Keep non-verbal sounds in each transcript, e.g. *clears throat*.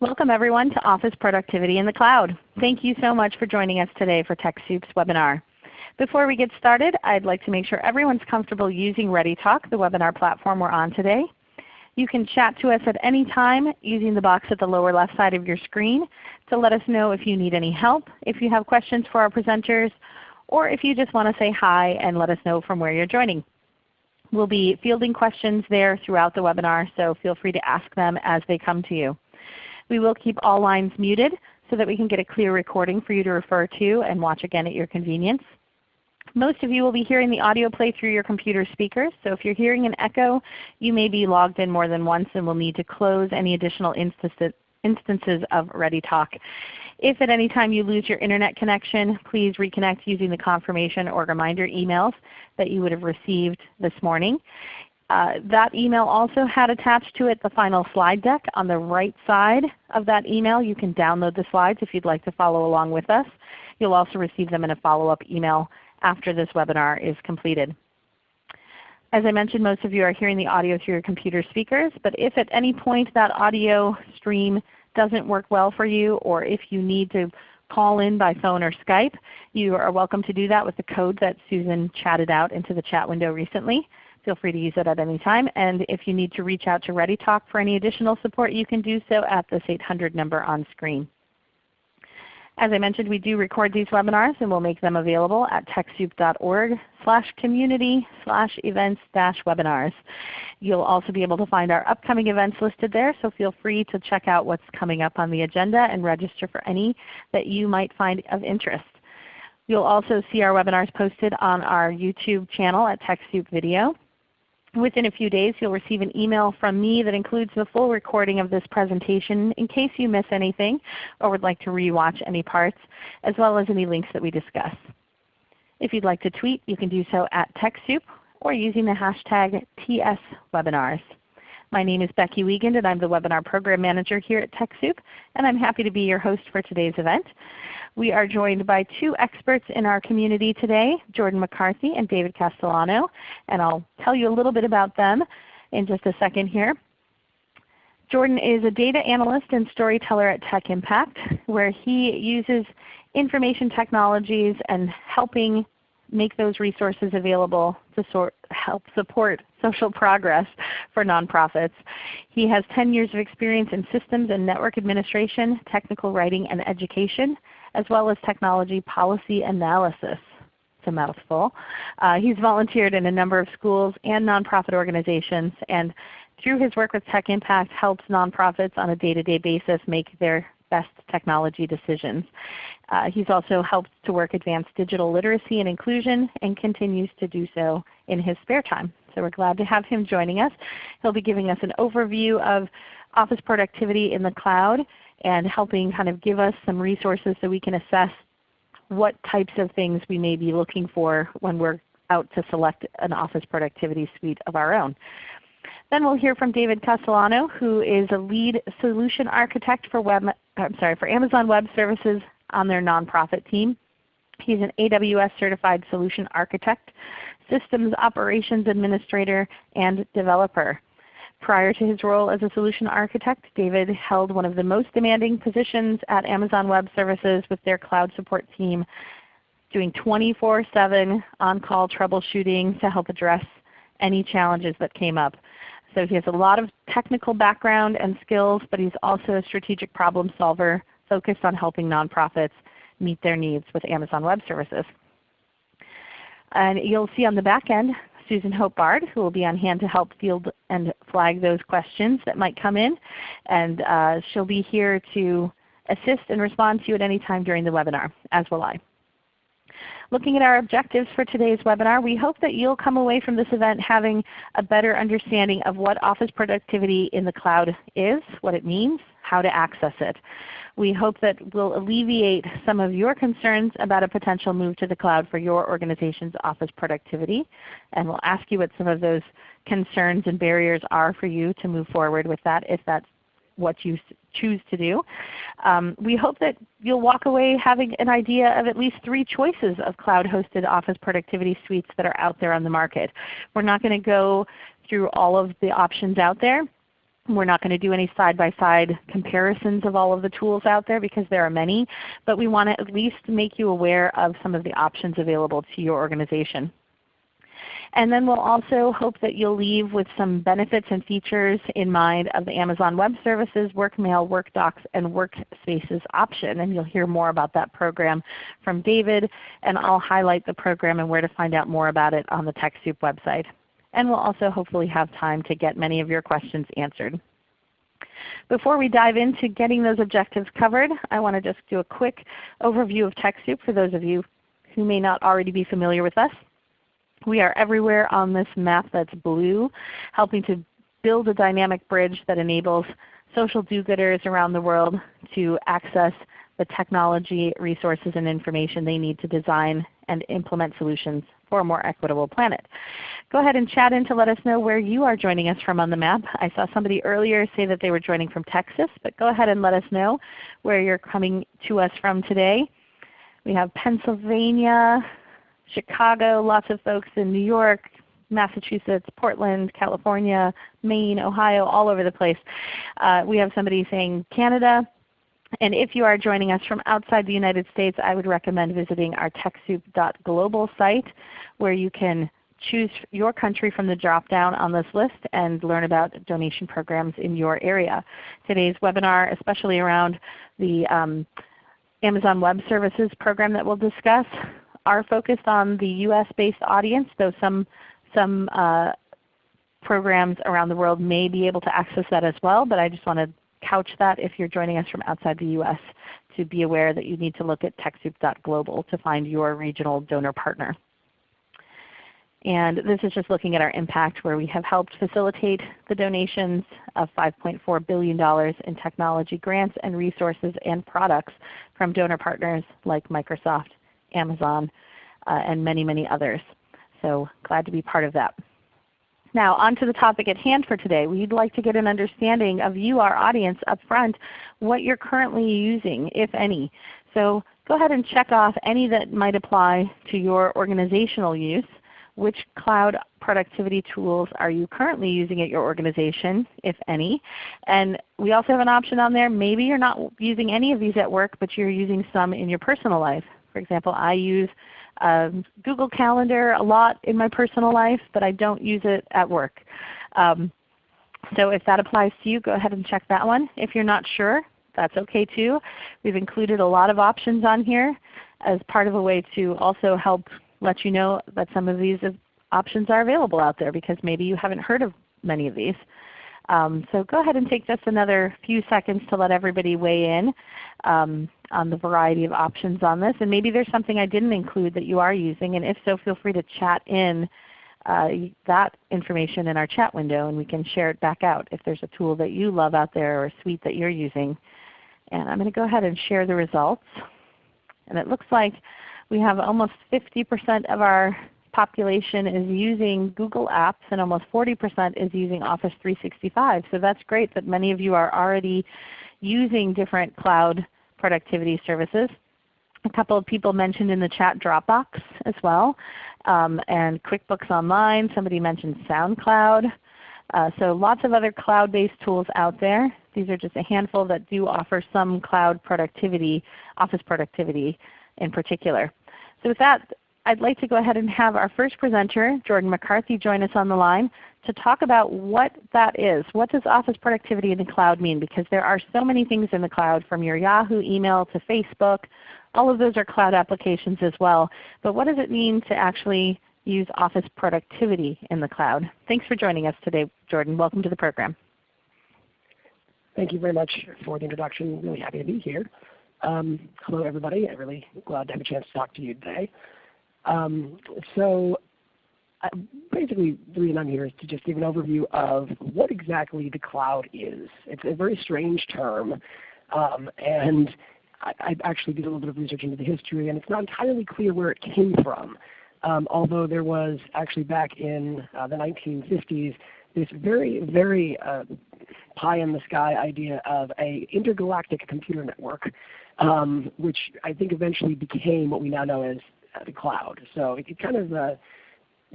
Welcome everyone to Office Productivity in the Cloud. Thank you so much for joining us today for TechSoup's webinar. Before we get started, I'd like to make sure everyone's comfortable using ReadyTalk, the webinar platform we're on today. You can chat to us at any time using the box at the lower left side of your screen to let us know if you need any help, if you have questions for our presenters, or if you just want to say hi and let us know from where you're joining. We'll be fielding questions there throughout the webinar, so feel free to ask them as they come to you. We will keep all lines muted so that we can get a clear recording for you to refer to and watch again at your convenience. Most of you will be hearing the audio play through your computer speakers, so if you're hearing an echo, you may be logged in more than once and will need to close any additional instances of ReadyTalk. If at any time you lose your Internet connection, please reconnect using the confirmation or reminder emails that you would have received this morning. Uh, that email also had attached to it the final slide deck on the right side of that email. You can download the slides if you'd like to follow along with us. You'll also receive them in a follow-up email after this webinar is completed. As I mentioned, most of you are hearing the audio through your computer speakers, but if at any point that audio stream doesn't work well for you or if you need to call in by phone or Skype, you are welcome to do that with the code that Susan chatted out into the chat window recently. Feel free to use it at any time. And if you need to reach out to ReadyTalk for any additional support, you can do so at this 800 number on screen. As I mentioned, we do record these webinars and we'll make them available at TechSoup.org slash community slash events dash webinars. You'll also be able to find our upcoming events listed there, so feel free to check out what's coming up on the agenda and register for any that you might find of interest. You'll also see our webinars posted on our YouTube channel at TechSoup Video. Within a few days you'll receive an email from me that includes the full recording of this presentation in case you miss anything or would like to rewatch any parts, as well as any links that we discuss. If you'd like to tweet, you can do so at TechSoup or using the hashtag TSWebinars. My name is Becky Wiegand and I'm the Webinar Program Manager here at TechSoup, and I'm happy to be your host for today's event. We are joined by two experts in our community today, Jordan McCarthy and David Castellano, and I'll tell you a little bit about them in just a second here. Jordan is a data analyst and storyteller at Tech Impact, where he uses information technologies and helping make those resources available to sort, help support *laughs* social progress for nonprofits. He has 10 years of experience in systems and network administration, technical writing, and education, as well as technology policy analysis. It's a mouthful. Uh, he's volunteered in a number of schools and nonprofit organizations and through his work with Tech Impact helps nonprofits on a day-to-day -day basis make their best technology decisions. Uh, he's also helped to work advance digital literacy and inclusion and continues to do so in his spare time. So we're glad to have him joining us. He'll be giving us an overview of office productivity in the cloud and helping kind of give us some resources so we can assess what types of things we may be looking for when we're out to select an office productivity suite of our own. Then we'll hear from David Castellano, who is a lead solution architect for, web, I'm sorry, for Amazon Web Services on their nonprofit team. He's an AWS certified solution architect, systems operations administrator, and developer. Prior to his role as a solution architect, David held one of the most demanding positions at Amazon Web Services with their cloud support team, doing 24-7 on-call troubleshooting to help address any challenges that came up. So he has a lot of technical background and skills, but he's also a strategic problem solver focused on helping nonprofits meet their needs with Amazon Web Services. And you'll see on the back end Susan Hope Bard, who will be on hand to help field and flag those questions that might come in. And uh, she'll be here to assist and respond to you at any time during the webinar, as will I. Looking at our objectives for today's webinar, we hope that you'll come away from this event having a better understanding of what Office Productivity in the Cloud is, what it means, how to access it. We hope that will alleviate some of your concerns about a potential move to the cloud for your organization's office productivity. And we'll ask you what some of those concerns and barriers are for you to move forward with that if that's what you choose to do. Um, we hope that you'll walk away having an idea of at least three choices of cloud-hosted office productivity suites that are out there on the market. We're not going to go through all of the options out there. We're not going to do any side-by-side -side comparisons of all of the tools out there because there are many, but we want to at least make you aware of some of the options available to your organization. And then we'll also hope that you'll leave with some benefits and features in mind of the Amazon Web Services, WorkMail, WorkDocs, and Workspaces option. And you'll hear more about that program from David, and I'll highlight the program and where to find out more about it on the TechSoup website. And we'll also hopefully have time to get many of your questions answered. Before we dive into getting those objectives covered, I want to just do a quick overview of TechSoup for those of you who may not already be familiar with us. We are everywhere on this map that's blue, helping to build a dynamic bridge that enables social do-gooders around the world to access the technology, resources, and information they need to design and implement solutions for a more equitable planet. Go ahead and chat in to let us know where you are joining us from on the map. I saw somebody earlier say that they were joining from Texas, but go ahead and let us know where you're coming to us from today. We have Pennsylvania, Chicago, lots of folks in New York, Massachusetts, Portland, California, Maine, Ohio, all over the place. Uh, we have somebody saying Canada. And if you are joining us from outside the United States, I would recommend visiting our TechSoup.global site where you can choose your country from the drop-down on this list and learn about donation programs in your area. Today's webinar, especially around the um, Amazon Web Services program that we'll discuss, are focused on the US-based audience, though some, some uh, programs around the world may be able to access that as well. But I just want to couch that if you're joining us from outside the US to be aware that you need to look at TechSoup.global to find your regional donor partner. And this is just looking at our impact where we have helped facilitate the donations of $5.4 billion in technology grants and resources and products from donor partners like Microsoft Amazon, uh, and many, many others. So glad to be part of that. Now on to the topic at hand for today. We'd like to get an understanding of you, our audience, up front, what you're currently using, if any. So go ahead and check off any that might apply to your organizational use. Which cloud productivity tools are you currently using at your organization, if any? And we also have an option on there. Maybe you're not using any of these at work, but you're using some in your personal life. For example, I use um, Google Calendar a lot in my personal life, but I don't use it at work. Um, so if that applies to you, go ahead and check that one. If you're not sure, that's okay too. We've included a lot of options on here as part of a way to also help let you know that some of these options are available out there because maybe you haven't heard of many of these. Um, so go ahead and take just another few seconds to let everybody weigh in um, on the variety of options on this. And maybe there's something I didn't include that you are using, and if so, feel free to chat in uh, that information in our chat window and we can share it back out if there's a tool that you love out there or a suite that you're using. And I'm going to go ahead and share the results. And it looks like we have almost 50% of our population is using Google Apps and almost 40% is using Office 365. So that's great that many of you are already using different cloud productivity services. A couple of people mentioned in the chat Dropbox as well, um, and QuickBooks Online. Somebody mentioned SoundCloud. Uh, so lots of other cloud-based tools out there. These are just a handful that do offer some cloud productivity, office productivity in particular. So with that, I'd like to go ahead and have our first presenter, Jordan McCarthy, join us on the line to talk about what that is. What does Office Productivity in the Cloud mean? Because there are so many things in the cloud from your Yahoo email to Facebook. All of those are cloud applications as well. But what does it mean to actually use Office Productivity in the cloud? Thanks for joining us today, Jordan. Welcome to the program. Thank you very much for the introduction. Really happy to be here. Um, hello everybody. I'm really glad to have a chance to talk to you today. Um, so uh, basically the reason I'm here is to just give an overview of what exactly the cloud is. It's a very strange term um, and I, I, actually did a little bit of research into the history and it's not entirely clear where it came from. Um, although there was actually back in uh, the 1950s this very, very uh, pie in the sky idea of a intergalactic computer network, um, which I think eventually became what we now know as the cloud. So it, kind of uh,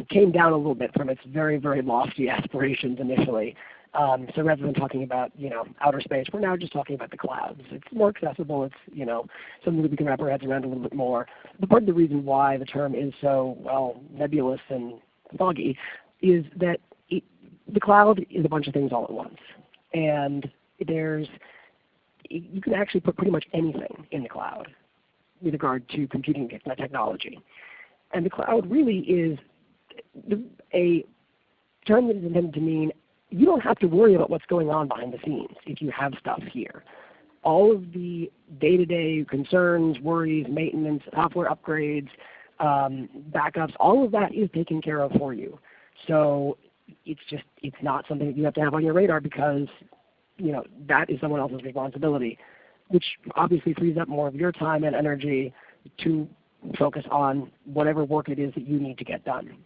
came down a little bit from its very, very lofty aspirations initially. Um, so rather than talking about you know outer space, we're now just talking about the clouds. It's more accessible. It's you know something that we can wrap our heads around a little bit more. But part of the reason why the term is so well nebulous and foggy is that it, the cloud is a bunch of things all at once, and there's you can actually put pretty much anything in the cloud with regard to computing technology. And the cloud really is a term that is intended to mean you don't have to worry about what's going on behind the scenes if you have stuff here. All of the day-to-day -day concerns, worries, maintenance, software upgrades, um, backups, all of that is taken care of for you. So it's just it's not something that you have to have on your radar because you know that is someone else's responsibility, which obviously frees up more of your time and energy to focus on whatever work it is that you need to get done.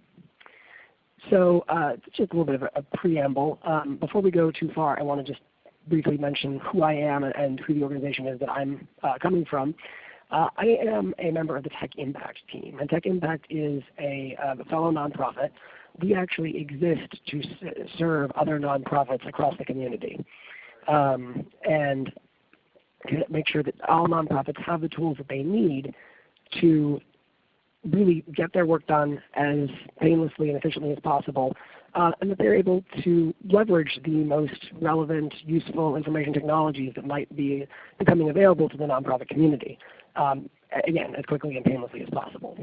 So uh, just a little bit of a, a preamble. Um, before we go too far, I want to just briefly mention who I am and who the organization is that I'm uh, coming from. Uh, I am a member of the Tech Impact team, and Tech Impact is a, uh, a fellow nonprofit. We actually exist to serve other nonprofits across the community, um, and to make sure that all nonprofits have the tools that they need to really get their work done as painlessly and efficiently as possible, uh, and that they're able to leverage the most relevant, useful information technologies that might be becoming available to the nonprofit community, um, again, as quickly and painlessly as possible.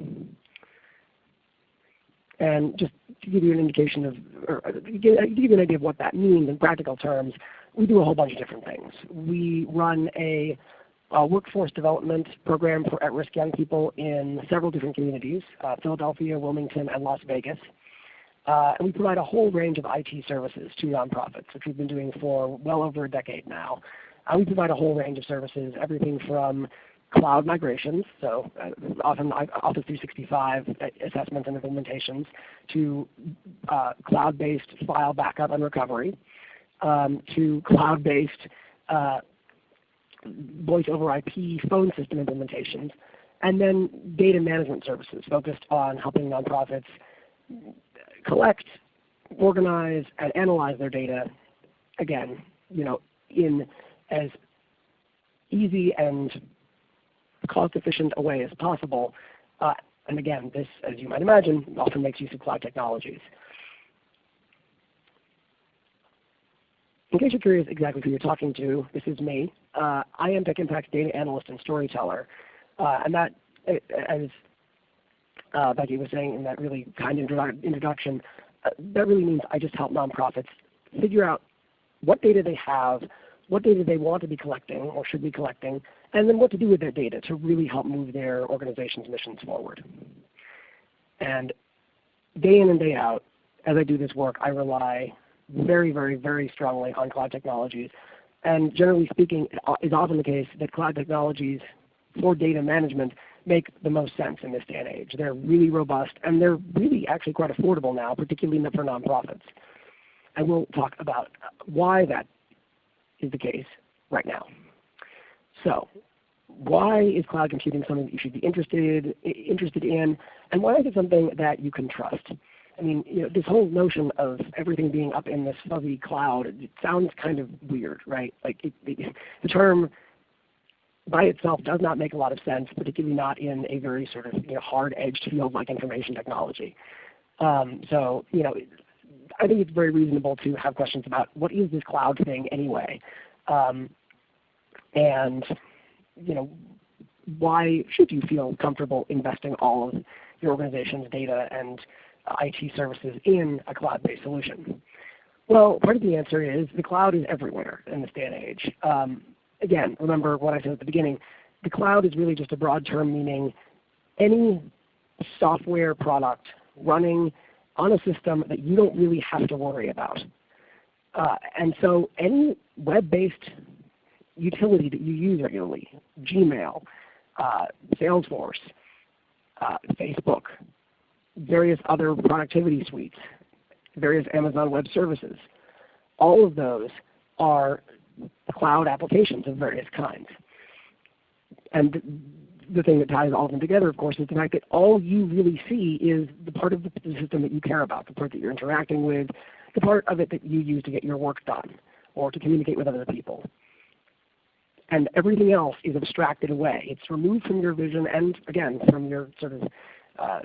And just to give you an indication of, or uh, to give you an idea of what that means in practical terms, we do a whole bunch of different things. We run a uh, workforce development program for at-risk young people in several different communities, uh, Philadelphia, Wilmington, and Las Vegas. Uh, and we provide a whole range of IT services to nonprofits, which we've been doing for well over a decade now. Uh, we provide a whole range of services, everything from cloud migrations, so uh, often Office 365 assessments and implementations, to uh, cloud-based file backup and recovery, um, to cloud-based voice over IP phone system implementations, and then data management services focused on helping nonprofits collect, organize, and analyze their data, again, you know, in as easy and cost-efficient a way as possible. Uh, and again, this, as you might imagine, often makes use of cloud technologies. In case you're curious exactly who you're talking to, this is me. Uh, I am Tech Impact's data analyst and storyteller. Uh, and that, as uh, Becky was saying in that really kind introdu introduction, uh, that really means I just help nonprofits figure out what data they have, what data they want to be collecting or should be collecting, and then what to do with that data to really help move their organization's missions forward. And day in and day out, as I do this work, I rely very, very, very strongly on cloud technologies. And generally speaking, it is often the case that cloud technologies for data management make the most sense in this day and age. They're really robust, and they're really actually quite affordable now, particularly for nonprofits. And we'll talk about why that is the case right now. So why is cloud computing something that you should be interested, interested in, and why is it something that you can trust? I mean, you know, this whole notion of everything being up in this fuzzy cloud, it sounds kind of weird, right? Like it, it, the term by itself does not make a lot of sense, particularly not in a very sort of you know, hard-edged field like information technology. Um, so you know, I think it's very reasonable to have questions about what is this cloud thing anyway, um, and you know, why should you feel comfortable investing all of your organization's data and IT services in a cloud-based solution? Well, part of the answer is the cloud is everywhere in this day and age. Um, again, remember what I said at the beginning. The cloud is really just a broad term meaning any software product running on a system that you don't really have to worry about. Uh, and so any web-based utility that you use regularly, Gmail, uh, Salesforce, uh, Facebook, various other productivity suites, various Amazon Web Services. All of those are cloud applications of various kinds. And the thing that ties all of them together, of course, is the fact that all you really see is the part of the system that you care about, the part that you're interacting with, the part of it that you use to get your work done or to communicate with other people. And everything else is abstracted away. It's removed from your vision and again from your sort of uh,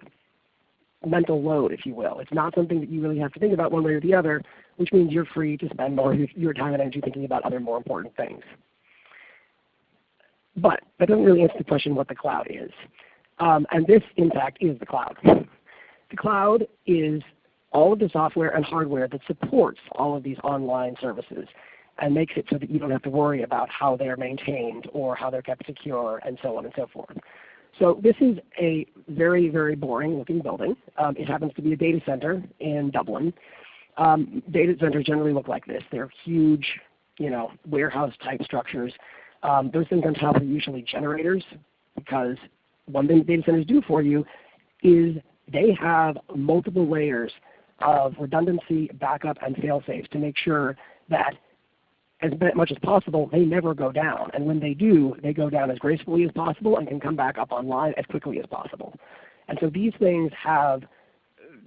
mental load, if you will. It's not something that you really have to think about one way or the other, which means you're free to spend more of your time and energy thinking about other more important things. But that doesn't really answer the question what the cloud is. Um, and this, in fact, is the cloud. *laughs* The cloud is all of the software and hardware that supports all of these online services and makes it so that you don't have to worry about how they're maintained or how they're kept secure and so on and so forth. So this is a very, very boring looking building. Um, it happens to be a data center in Dublin. Um, data centers generally look like this. They're huge you know, warehouse type structures. Um, those things on top are usually generators because one thing data centers do for you is they have multiple layers of redundancy, backup, and fail-safes to make sure that as much as possible, they never go down. And when they do, they go down as gracefully as possible and can come back up online as quickly as possible. And so these things have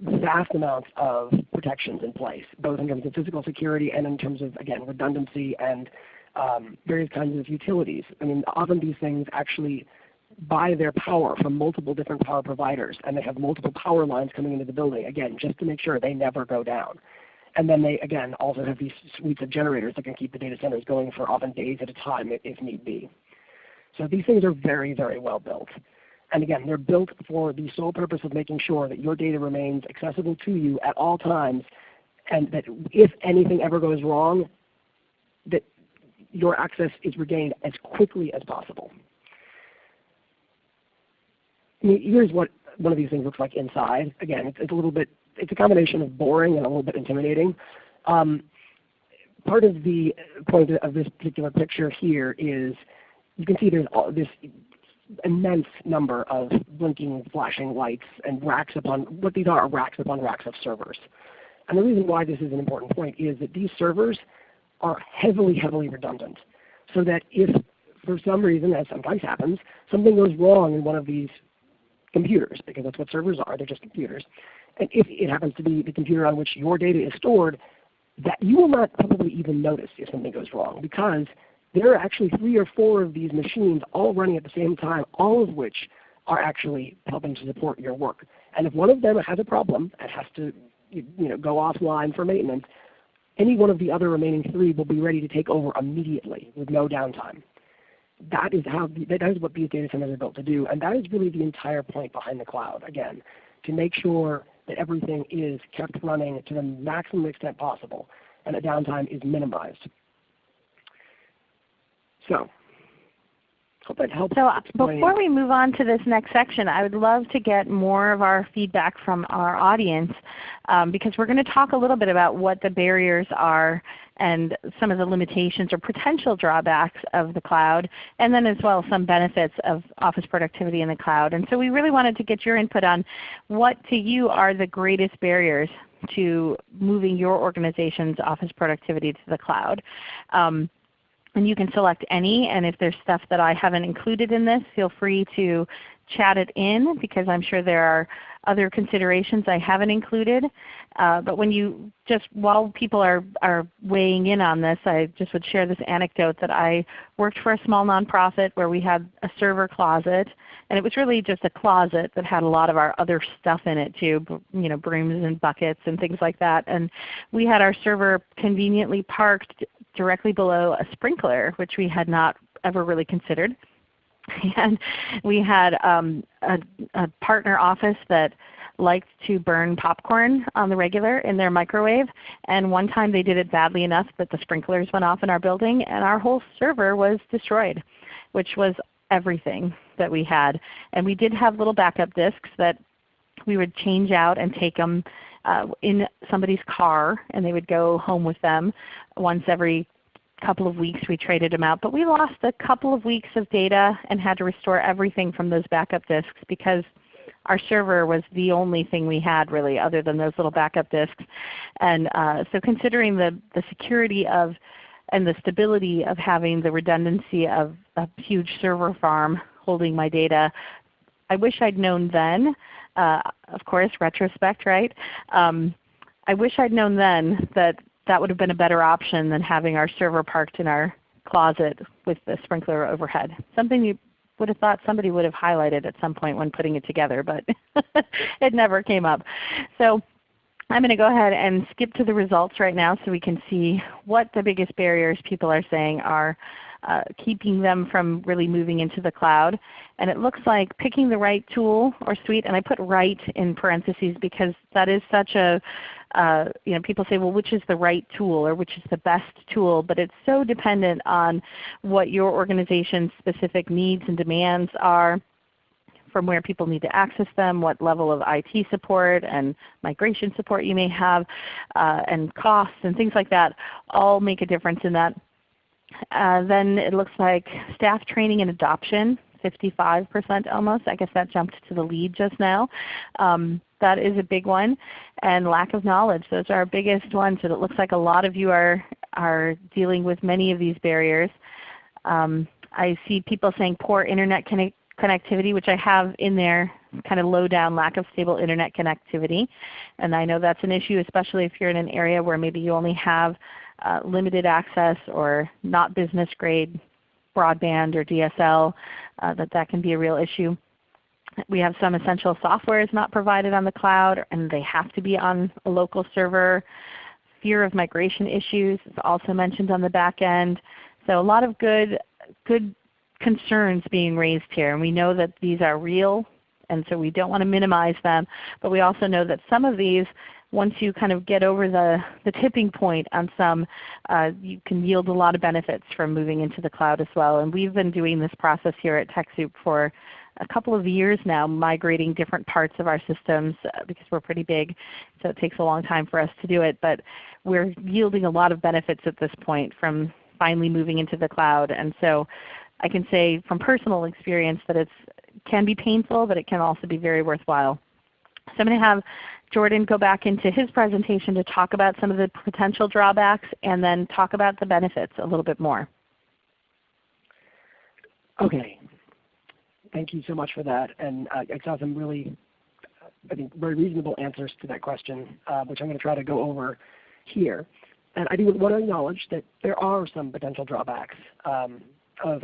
vast amounts of protections in place, both in terms of physical security and in terms of, again, redundancy and um, various kinds of utilities. I mean, often these things actually buy their power from multiple different power providers, and they have multiple power lines coming into the building, again, just to make sure they never go down. And then they, again, also have these suites of generators that can keep the data centers going for often days at a time if need be. So these things are very, very well built. And again, they're built for the sole purpose of making sure that your data remains accessible to you at all times and that if anything ever goes wrong, that your access is regained as quickly as possible. I mean, here's what one of these things looks like inside. Again, it's, it's a little bit it's a combination of boring and a little bit intimidating. Um, part of the point of this particular picture here is you can see there's all this immense number of blinking, flashing lights and racks upon what these are, are racks upon racks of servers. And the reason why this is an important point is that these servers are heavily, heavily redundant. So that if for some reason, as sometimes happens, something goes wrong in one of these computers, because that's what servers are, they're just computers, and if it happens to be the computer on which your data is stored, that you will not probably even notice if something goes wrong because there are actually three or four of these machines all running at the same time, all of which are actually helping to support your work. And if one of them has a problem and has to you know, go offline for maintenance, any one of the other remaining three will be ready to take over immediately with no downtime. That is, how, that is what these data centers are built to do, and that is really the entire point behind the cloud, again, to make sure that everything is kept running to the maximum extent possible and the downtime is minimized. So hope that helps. So uh, before we move on to this next section, I would love to get more of our feedback from our audience um, because we're going to talk a little bit about what the barriers are and some of the limitations or potential drawbacks of the cloud, and then as well some benefits of office productivity in the cloud. And so we really wanted to get your input on what to you are the greatest barriers to moving your organization's office productivity to the cloud. Um, and you can select any, and if there's stuff that I haven't included in this, feel free to chat it in because I'm sure there are other considerations I haven't included. Uh, but when you just while people are, are weighing in on this, I just would share this anecdote that I worked for a small nonprofit where we had a server closet, and it was really just a closet that had a lot of our other stuff in it too, you know, brooms and buckets and things like that. And we had our server conveniently parked directly below a sprinkler, which we had not ever really considered. *laughs* And we had um, a, a partner office that liked to burn popcorn on the regular in their microwave. And one time they did it badly enough that the sprinklers went off in our building and our whole server was destroyed, which was everything that we had. And we did have little backup disks that we would change out and take them uh, in somebody's car and they would go home with them once every couple of weeks we traded them out. But we lost a couple of weeks of data and had to restore everything from those backup disks because our server was the only thing we had really other than those little backup disks. And uh, so considering the, the security of and the stability of having the redundancy of a huge server farm holding my data, I wish I'd known then. Uh, of course, retrospect, right? Um, I wish I'd known then that that would have been a better option than having our server parked in our closet with the sprinkler overhead. Something you would have thought somebody would have highlighted at some point when putting it together, but *laughs* it never came up. So I'm going to go ahead and skip to the results right now so we can see what the biggest barriers people are saying are uh, keeping them from really moving into the cloud. And it looks like picking the right tool or suite, and I put right in parentheses because that is such a, uh, you know, people say, well, which is the right tool or which is the best tool? But it's so dependent on what your organization's specific needs and demands are from where people need to access them, what level of IT support and migration support you may have, uh, and costs and things like that all make a difference in that. Uh, then it looks like staff training and adoption, 55% almost. I guess that jumped to the lead just now. Um, that is a big one. And lack of knowledge. Those are our biggest ones. And it looks like a lot of you are, are dealing with many of these barriers. Um, I see people saying poor Internet connect connectivity, which I have in there, kind of low down lack of stable Internet connectivity. And I know that's an issue, especially if you're in an area where maybe you only have uh, limited access or not business grade broadband or DSL, uh, that that can be a real issue. We have some essential software is not provided on the cloud and they have to be on a local server. Fear of migration issues is also mentioned on the back end. So a lot of good, good concerns being raised here. And we know that these are real and so we don't want to minimize them. But we also know that some of these once you kind of get over the, the tipping point on some, uh, you can yield a lot of benefits from moving into the cloud as well. And we've been doing this process here at TechSoup for a couple of years now, migrating different parts of our systems uh, because we're pretty big. So it takes a long time for us to do it. But we're yielding a lot of benefits at this point from finally moving into the cloud. And so I can say from personal experience that it can be painful, but it can also be very worthwhile. So I'm going to have Jordan go back into his presentation to talk about some of the potential drawbacks and then talk about the benefits a little bit more. Okay. Thank you so much for that. And uh, I saw some really, I think, very reasonable answers to that question, uh, which I'm going to try to go over here. And I do want to acknowledge that there are some potential drawbacks um, of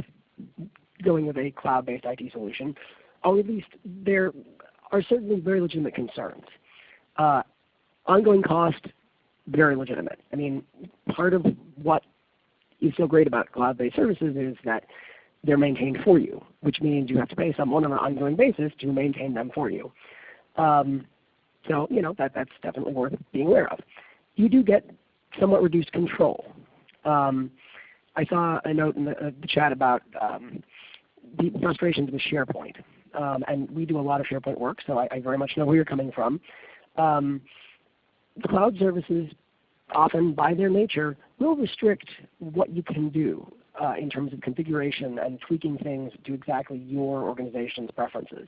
going with a cloud-based IT solution, or at least there are certainly very legitimate concerns. Uh, ongoing cost, very legitimate. I mean, part of what is so great about cloud-based services is that they're maintained for you, which means you have to pay someone on an ongoing basis to maintain them for you. Um, so you know that that's definitely worth being aware of. You do get somewhat reduced control. Um, I saw a note in the, uh, the chat about um, the frustrations with SharePoint, um, and we do a lot of SharePoint work, so I, I, very much know where you're coming from. Um, the cloud services often by their nature will restrict what you can do uh, in terms of configuration and tweaking things to exactly your organization's preferences.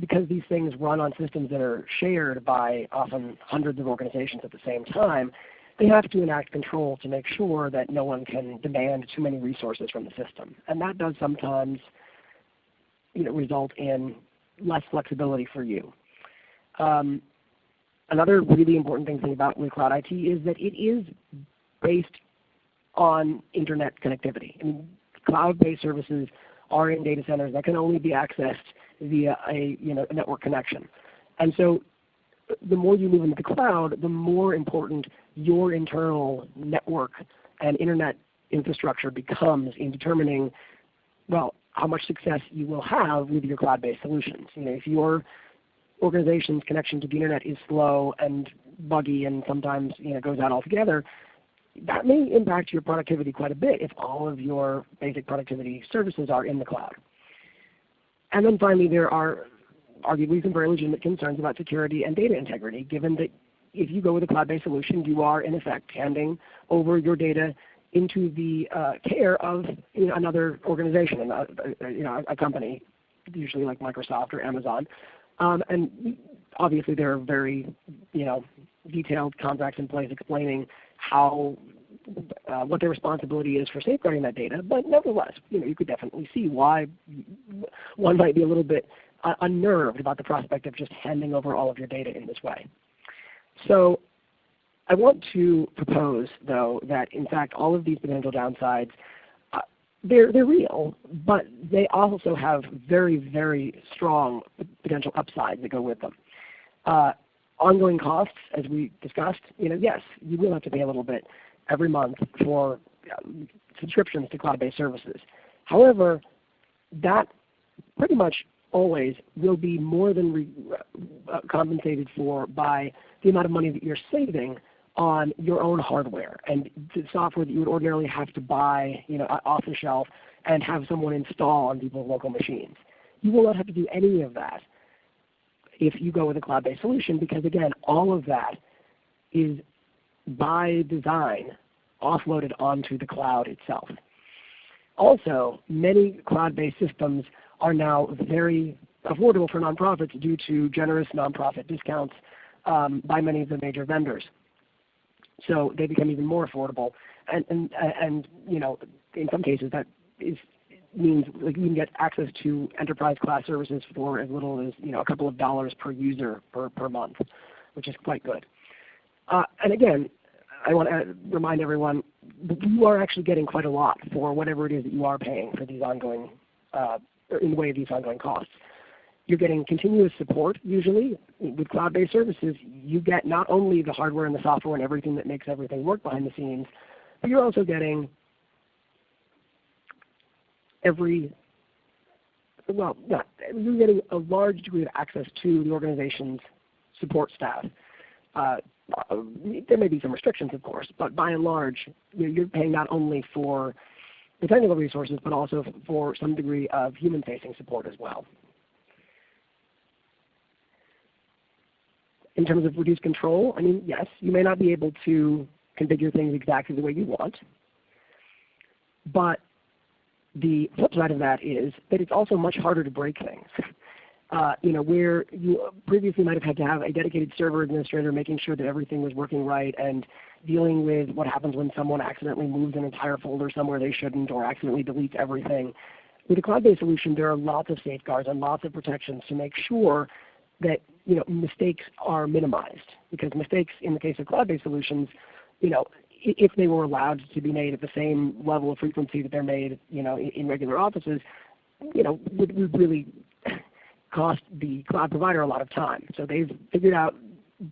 Because these things run on systems that are shared by often hundreds of organizations at the same time, they have to enact control to make sure that no one can demand too many resources from the system. And that does sometimes you know, result in less flexibility for you. Um, Another really important thing about with Cloud IT is that it is based on Internet connectivity. I mean, cloud-based services are in data centers that can only be accessed via a, you know, a network connection. And so the more you move into the cloud, the more important your internal network and Internet infrastructure becomes in determining, well, how much success you will have with your cloud-based solutions. You know, if your organization's connection to the Internet is slow and buggy and sometimes you know, goes out altogether, that may impact your productivity quite a bit if all of your basic productivity services are in the cloud. And then finally, there are arguably some very legitimate concerns about security and data integrity, given that if you go with a cloud-based solution, you are in effect handing over your data into the uh, care of you know, another organization, a, a, you know, a company, usually like Microsoft or Amazon, um, and obviously there are very you know, detailed contracts in place explaining how uh, what their responsibility is for safeguarding that data. But nevertheless, you know, you could definitely see why one might be a little bit uh, unnerved about the prospect of just handing over all of your data in this way. So I want to propose, though, that in fact all of these potential downsides, they're, they're real, but they also have very, very strong potential upsides that go with them. Uh, ongoing costs, as we discussed, you know, yes, you will have to pay a little bit every month for uh, subscriptions to cloud-based services. However, that pretty much always will be more than uh, compensated for by the amount of money that you're saving on your own hardware and the software that you would ordinarily have to buy you know, off the shelf and have someone install on people's local machines. You will not have to do any of that if you go with a cloud-based solution because again, all of that is by design offloaded onto the cloud itself. Also, many cloud-based systems are now very affordable for nonprofits due to generous nonprofit discounts um, by many of the major vendors. So they become even more affordable. And, and, and you know, in some cases that is, means like you can get access to enterprise class services for as little as you know, a couple of dollars per user per, per month, which is quite good. Uh, and again, I want to remind everyone, that you are actually getting quite a lot for whatever it is that you are paying for these ongoing, uh, in the way of these ongoing costs. You're getting continuous support usually. With cloud-based services, you get not only the hardware and the software and everything that makes everything work behind the scenes, but you're also getting every, well, you're getting a large degree of access to the organization's support staff. Uh, there may be some restrictions, of course, but by and large, you're paying not only for the technical resources, but also for some degree of human-facing support as well. In terms of reduced control, I mean, yes, you may not be able to configure things exactly the way you want. But the flip side of that is that it's also much harder to break things. *laughs* Uh, you know, where you previously might have had to have a dedicated server administrator making sure that everything was working right and dealing with what happens when someone accidentally moves an entire folder somewhere they shouldn't or accidentally deletes everything. With a cloud-based solution, there are lots of safeguards and lots of protections to make sure that you know, mistakes are minimized. Because mistakes in the case of cloud-based solutions, you know, if they were allowed to be made at the same level of frequency that they're made you know, in, regular offices, you know, would, would really *clears throat* cost the cloud provider a lot of time. So they've figured out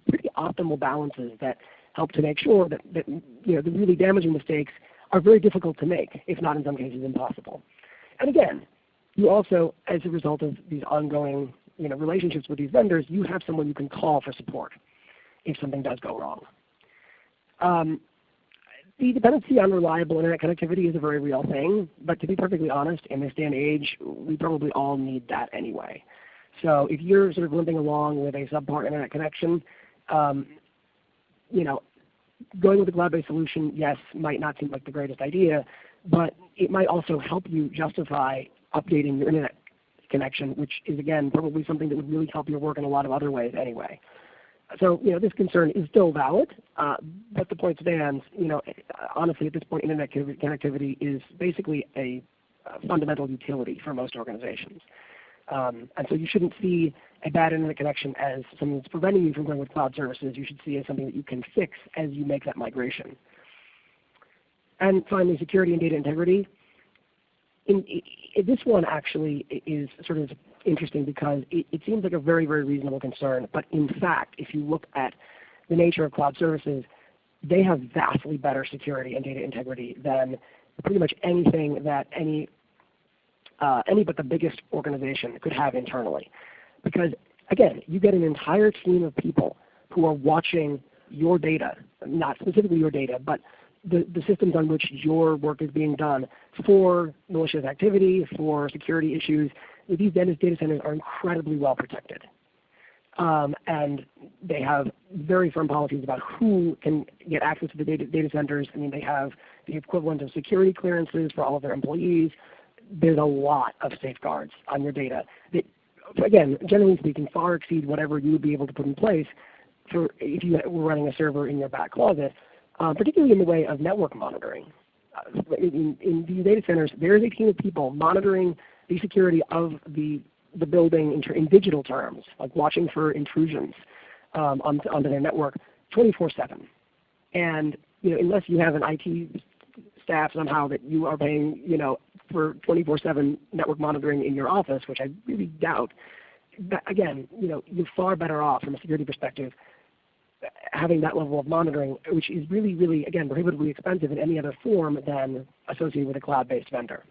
pretty optimal balances that help to make sure that, that you know, the really damaging mistakes are very difficult to make, if not in some cases impossible. And again, you also, as a result of these ongoing you know, relationships with these vendors, you have someone you can call for support if something does go wrong. Um, the dependency on reliable Internet connectivity is a very real thing, but to be perfectly honest, in this day and age, we probably all need that anyway. So if you're sort of limping along with a subpar Internet connection, um, you know, going with a cloud-based solution, yes, might not seem like the greatest idea, but it might also help you justify updating your Internet connection, which is again probably something that would really help your work in a lot of other ways anyway. So you know this concern is still valid, uh, but the point stands. You know, honestly, at this point, internet connectivity is basically a, fundamental utility for most organizations. Um, and so you shouldn't see a bad internet connection as something that's preventing you from going with cloud services. You should see it as something that you can fix as you make that migration. And finally, security and data integrity in, in, this one actually is sort of interesting because it, it, seems like a very, very reasonable concern. But in fact, if you look at the nature of cloud services, they have vastly better security and data integrity than pretty much anything that any uh, any but the biggest organization could have internally. Because again, you get an entire team of people who are watching your data, not specifically your data, but the, the systems on which your work is being done for malicious activity, for security issues. These data centers are incredibly well protected. Um, and they have very firm policies about who can get access to the data, data centers. I mean, they have the equivalent of security clearances for all of their employees. There's a lot of safeguards on your data that, again, generally speaking, far exceed whatever you would be able to put in place for if you were running a server in your back closet uh, particularly in the way of network monitoring. Uh, in, in, these data centers, there is a team of people monitoring the security of the, the building in, in digital terms, like watching for intrusions um, on, onto their network 24-7. And you know, unless you have an IT staff somehow that you are paying you know, for 24-7 network monitoring in your office, which I really doubt, but again, you know, you're far better off from a security perspective having that level of monitoring, which is really, really, again, prohibitively expensive in any other form than associated with a cloud-based vendor.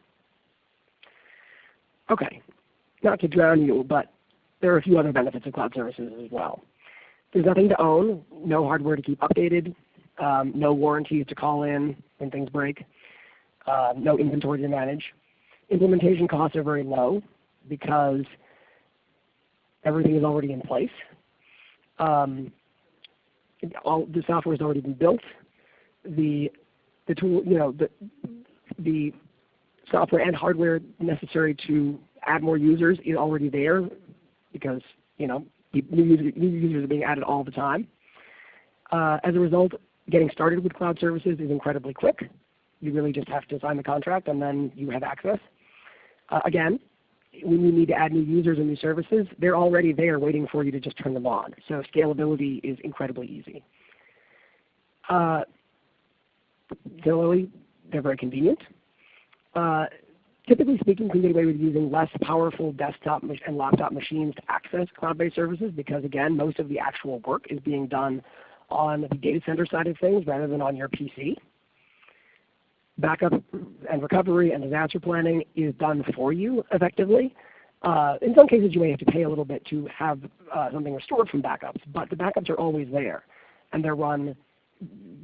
Okay, not to drown you, but there are a few other benefits of cloud services as well. There's nothing to own, no hardware to keep updated, um, no warranties to call in when things break, uh, no inventory to manage. Implementation costs are very low because everything is already in place. Um, all the software has already been built. The the tool, you know, the the software and hardware necessary to add more users is already there because you know new, user, new users are being added all the time. Uh, as a result, getting started with cloud services is incredibly quick. You really just have to sign the contract and then you have access. Uh, again, when you need to add new users and new services, they're already there waiting for you to just turn them on. So scalability is incredibly easy. Uh, similarly, they're very convenient. Uh, typically speaking, you can get away with using less powerful desktop and laptop machines to access cloud-based services because again, most of the actual work is being done on the data center side of things rather than on your PC backup and recovery and disaster planning is done for you effectively. Uh, in some cases you may have to pay a little bit to have uh, something restored from backups, but the backups are always there and they're run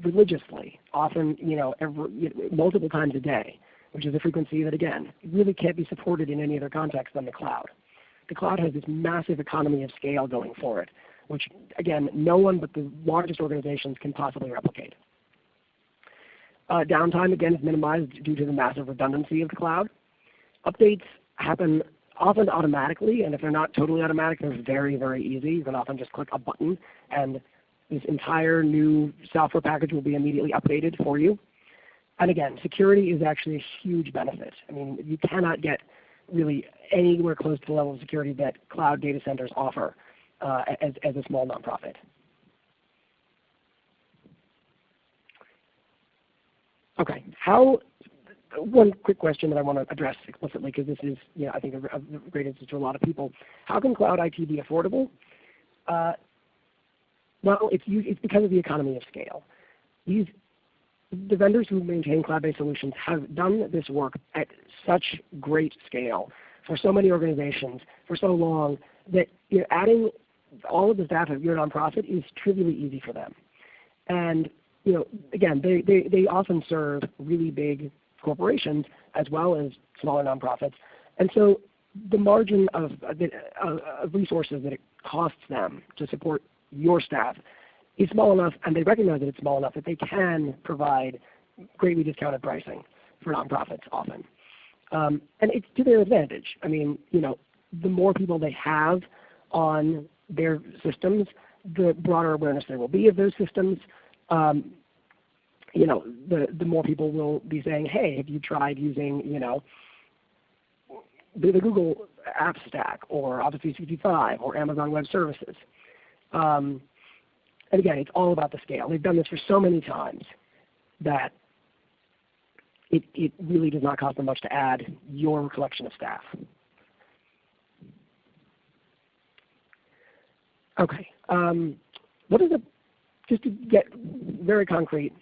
religiously, often you know, every, multiple times a day, which is a frequency that again really can't be supported in any other context than the cloud. The cloud has this massive economy of scale going for it, which again no one but the largest organizations can possibly replicate. Uh, downtime again is minimized due to the massive redundancy of the cloud. Updates happen often automatically, and if they're not totally automatic, they're very, very easy. You can often just click a button and this entire new software package will be immediately updated for you. And again, security is actually a huge benefit. I mean, you cannot get really anywhere close to the level of security that cloud data centers offer uh, as, as a small nonprofit. Okay, how, one quick question that I want to address explicitly because this is you know, I think a, great answer to a lot of people. How can cloud IT be affordable? Uh, well, it's, because of the economy of scale. The vendors who maintain cloud-based solutions have done this work at such great scale for so many organizations for so long that adding all of the staff of your nonprofit is trivially easy for them. You know, again, they, they, they often serve really big corporations as well as smaller nonprofits. And so the margin of, of resources that it costs them to support your staff is small enough, and they recognize that it's small enough that they can provide greatly discounted pricing for nonprofits often. Um, and it's to their advantage. I mean, you know, the more people they have on their systems, the broader awareness there will be of those systems, um, you know, the, the more people will be saying, hey, have you tried using, you know, the, the Google App Stack or Office 365 or Amazon Web Services? Um, and again, it's all about the scale. They've done this for so many times that it, it really does not cost them much to add your collection of staff. Okay. Um, what is a just to get very concrete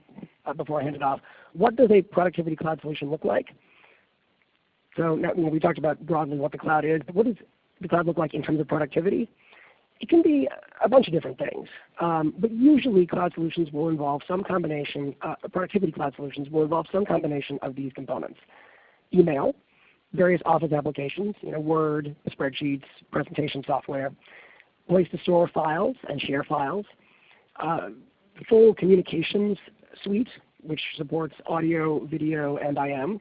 uh, before I hand it off, what does a productivity cloud solution look like? So now, you know, we talked about broadly what the cloud is, but what does the cloud look like in terms of productivity? It can be a bunch of different things, um, but usually cloud solutions will involve some combination, uh, productivity cloud solutions will involve some combination of these components. Email, various Office applications, you know, Word, spreadsheets, presentation software, place to store files and share files, uh, full communications suite, which supports audio, video, and IM,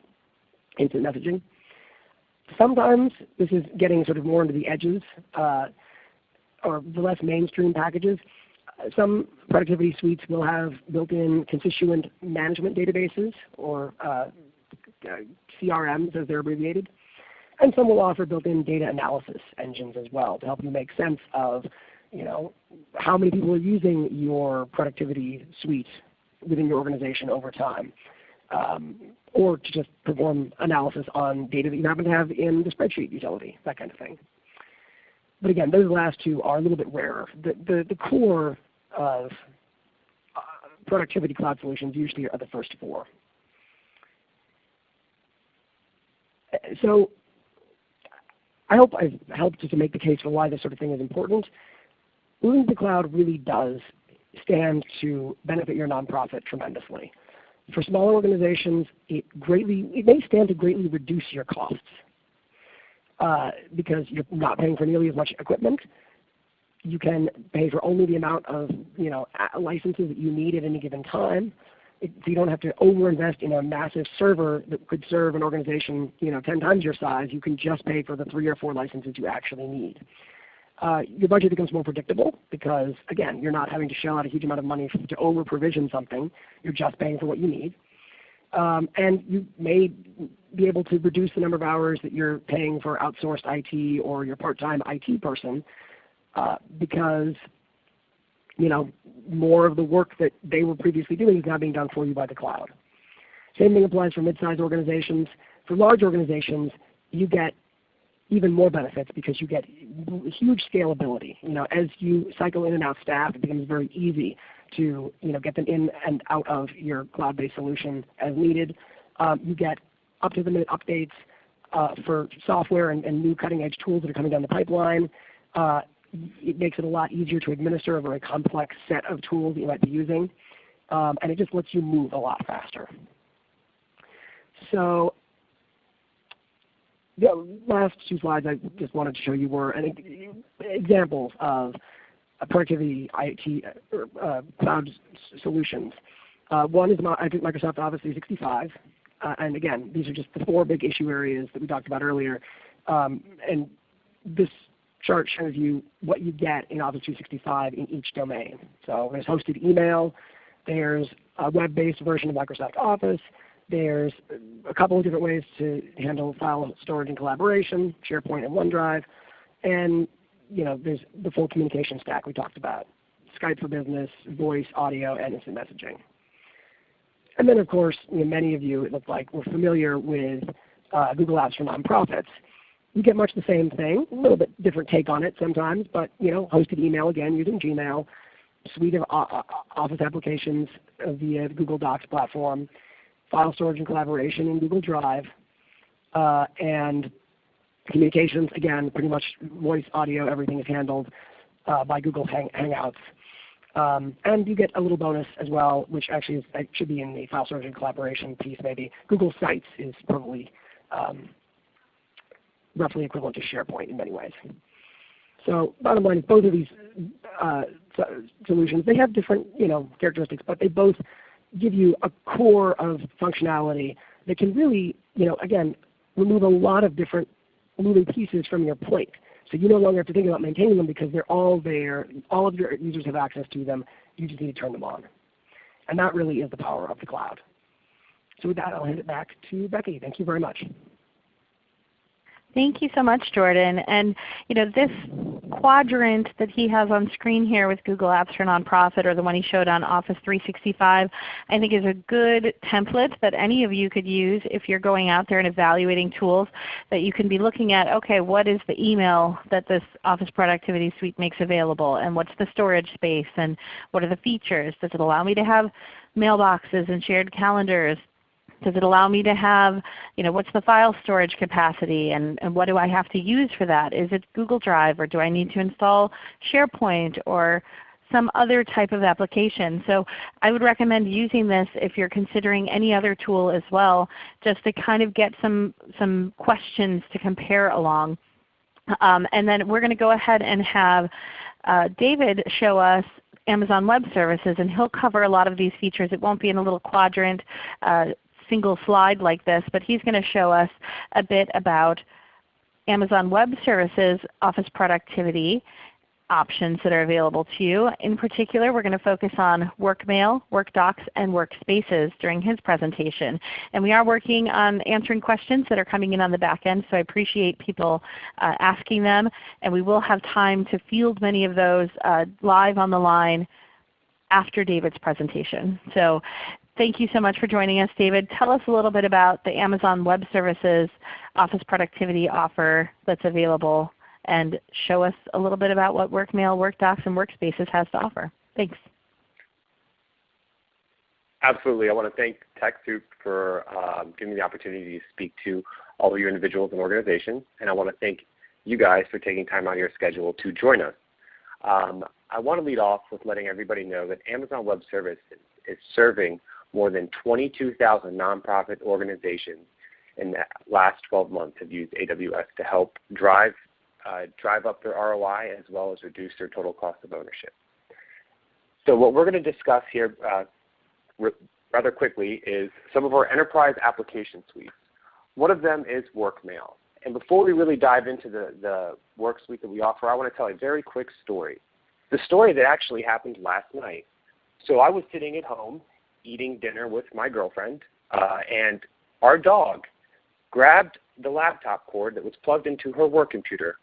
instant messaging. Sometimes this is getting sort of more into the edges uh, or the less mainstream packages. Some productivity suites will have built-in constituent management databases or uh, CRMs as they're abbreviated. And some will offer built-in data analysis engines as well to help you make sense of you know, how many people are using your productivity suite within your organization over time. Um, or to just perform analysis on data that you happen to have in the spreadsheet utility, that kind of thing. But again, those last two are a little bit rarer. The, the, the core of uh, productivity cloud solutions usually are the first four. So I hope I've helped to make the case for why this sort of thing is important. Moving to the cloud really does stand to benefit your nonprofit tremendously. For smaller organizations, it greatly it may stand to greatly reduce your costs uh, because you're not paying for nearly as much equipment. You can pay for only the amount of you know licenses that you need at any given time. It, so you don't have to overinvest in a massive server that could serve an organization you know 10 times your size. You can just pay for the three or four licenses you actually need. Uh, your budget becomes more predictable because again, you're not having to shell out a huge amount of money to over provision something. You're just paying for what you need. Um, and you may be able to reduce the number of hours that you're paying for outsourced IT or your part-time IT person uh, because you know, more of the work that they were previously doing is now being done for you by the cloud. Same thing applies for mid-sized organizations. For large organizations, you get even more benefits because you get huge scalability. You know, as you cycle in and out staff, it becomes very easy to you know, get them in and out of your cloud-based solution as needed. Um, you get up-to-the-minute updates uh, for software and, and, new cutting-edge tools that are coming down the pipeline. Uh, it makes it a lot easier to administer a very complex set of tools that you might be using. Um, and it just lets you move a lot faster. So the last two slides I just wanted to show you were an, examples of productivity IT uh, uh, cloud solutions. Uh, one is I think Microsoft Office 365. Uh, and again, these are just the four big issue areas that we talked about earlier. Um, and this chart shows you what you get in Office 365 in each domain. So there's hosted email, there's a web-based version of Microsoft Office, there's a couple of different ways to handle file storage and collaboration, SharePoint and OneDrive, and you know, there's the full communication stack we talked about, Skype for Business, voice, audio, and instant messaging. And then of course, you know, many of you, it looks like, were familiar with uh, Google Apps for Nonprofits. You get much the same thing, a little bit different take on it sometimes, but you know, hosted email again using Gmail, suite of uh, uh Office applications via the Google Docs platform, file storage and collaboration in Google Drive, uh, and communications, again, pretty much voice, audio, everything is handled uh, by Google Hang Hangouts. Um, and you get a little bonus as well, which actually is, should be in the file storage and collaboration piece maybe. Google Sites is probably um, roughly equivalent to SharePoint in many ways. So bottom line both of these uh, solutions, they have different you know, characteristics, but they both give you a core of functionality that can really, you know, again, remove a lot of different moving pieces from your plate. So you no longer have to think about maintaining them because they're all there. All of your users have access to them. You just need to turn them on. And that really is the power of the cloud. So with that, I'll hand it back to Becky. Thank you very much. Thank you so much, Jordan. And you know, this quadrant that he has on screen here with Google Apps for Nonprofit or the one he showed on Office 365 I think is a good template that any of you could use if you're going out there and evaluating tools that you can be looking at, okay, what is the email that this Office Productivity Suite makes available and what's the storage space and what are the features? Does it allow me to have mailboxes and shared calendars? Does it allow me to have, you know, what's the file storage capacity and, and what do I have to use for that? Is it Google Drive or do I need to install SharePoint or some other type of application. So I would recommend using this if you're considering any other tool as well, just to kind of get some, some questions to compare along. Um, and then we're going to go ahead and have uh, David show us Amazon Web Services, and he'll cover a lot of these features. It won't be in a little quadrant uh, single slide like this, but he's going to show us a bit about Amazon Web Services Office Productivity options that are available to you. In particular, we're going to focus on Workmail, WorkDocs, and Workspaces during his presentation. And we are working on answering questions that are coming in on the back end, so I appreciate people uh, asking them. And we will have time to field many of those uh, live on the line after David's presentation. So thank you so much for joining us, David. Tell us a little bit about the Amazon Web Services Office Productivity offer that's available and show us a little bit about what WorkMail, WorkDocs, and Workspaces has to offer. Thanks. Absolutely. I want to thank TechSoup for um, giving me the opportunity to speak to all of your individuals and organizations. And I want to thank you guys for taking time out of your schedule to join us. Um, I want to lead off with letting everybody know that Amazon Web Services is serving more than 22,000 nonprofit organizations in the last 12 months have used AWS to help drive, uh, drive up their ROI as well as reduce their total cost of ownership. So what we're going to discuss here uh, rather quickly is some of our enterprise application suites. One of them is WorkMail. And before we really dive into the, the work suite that we offer, I want to tell a very quick story. The story that actually happened last night. So I was sitting at home eating dinner with my girlfriend, uh, and our dog grabbed the laptop cord that was plugged into her work computer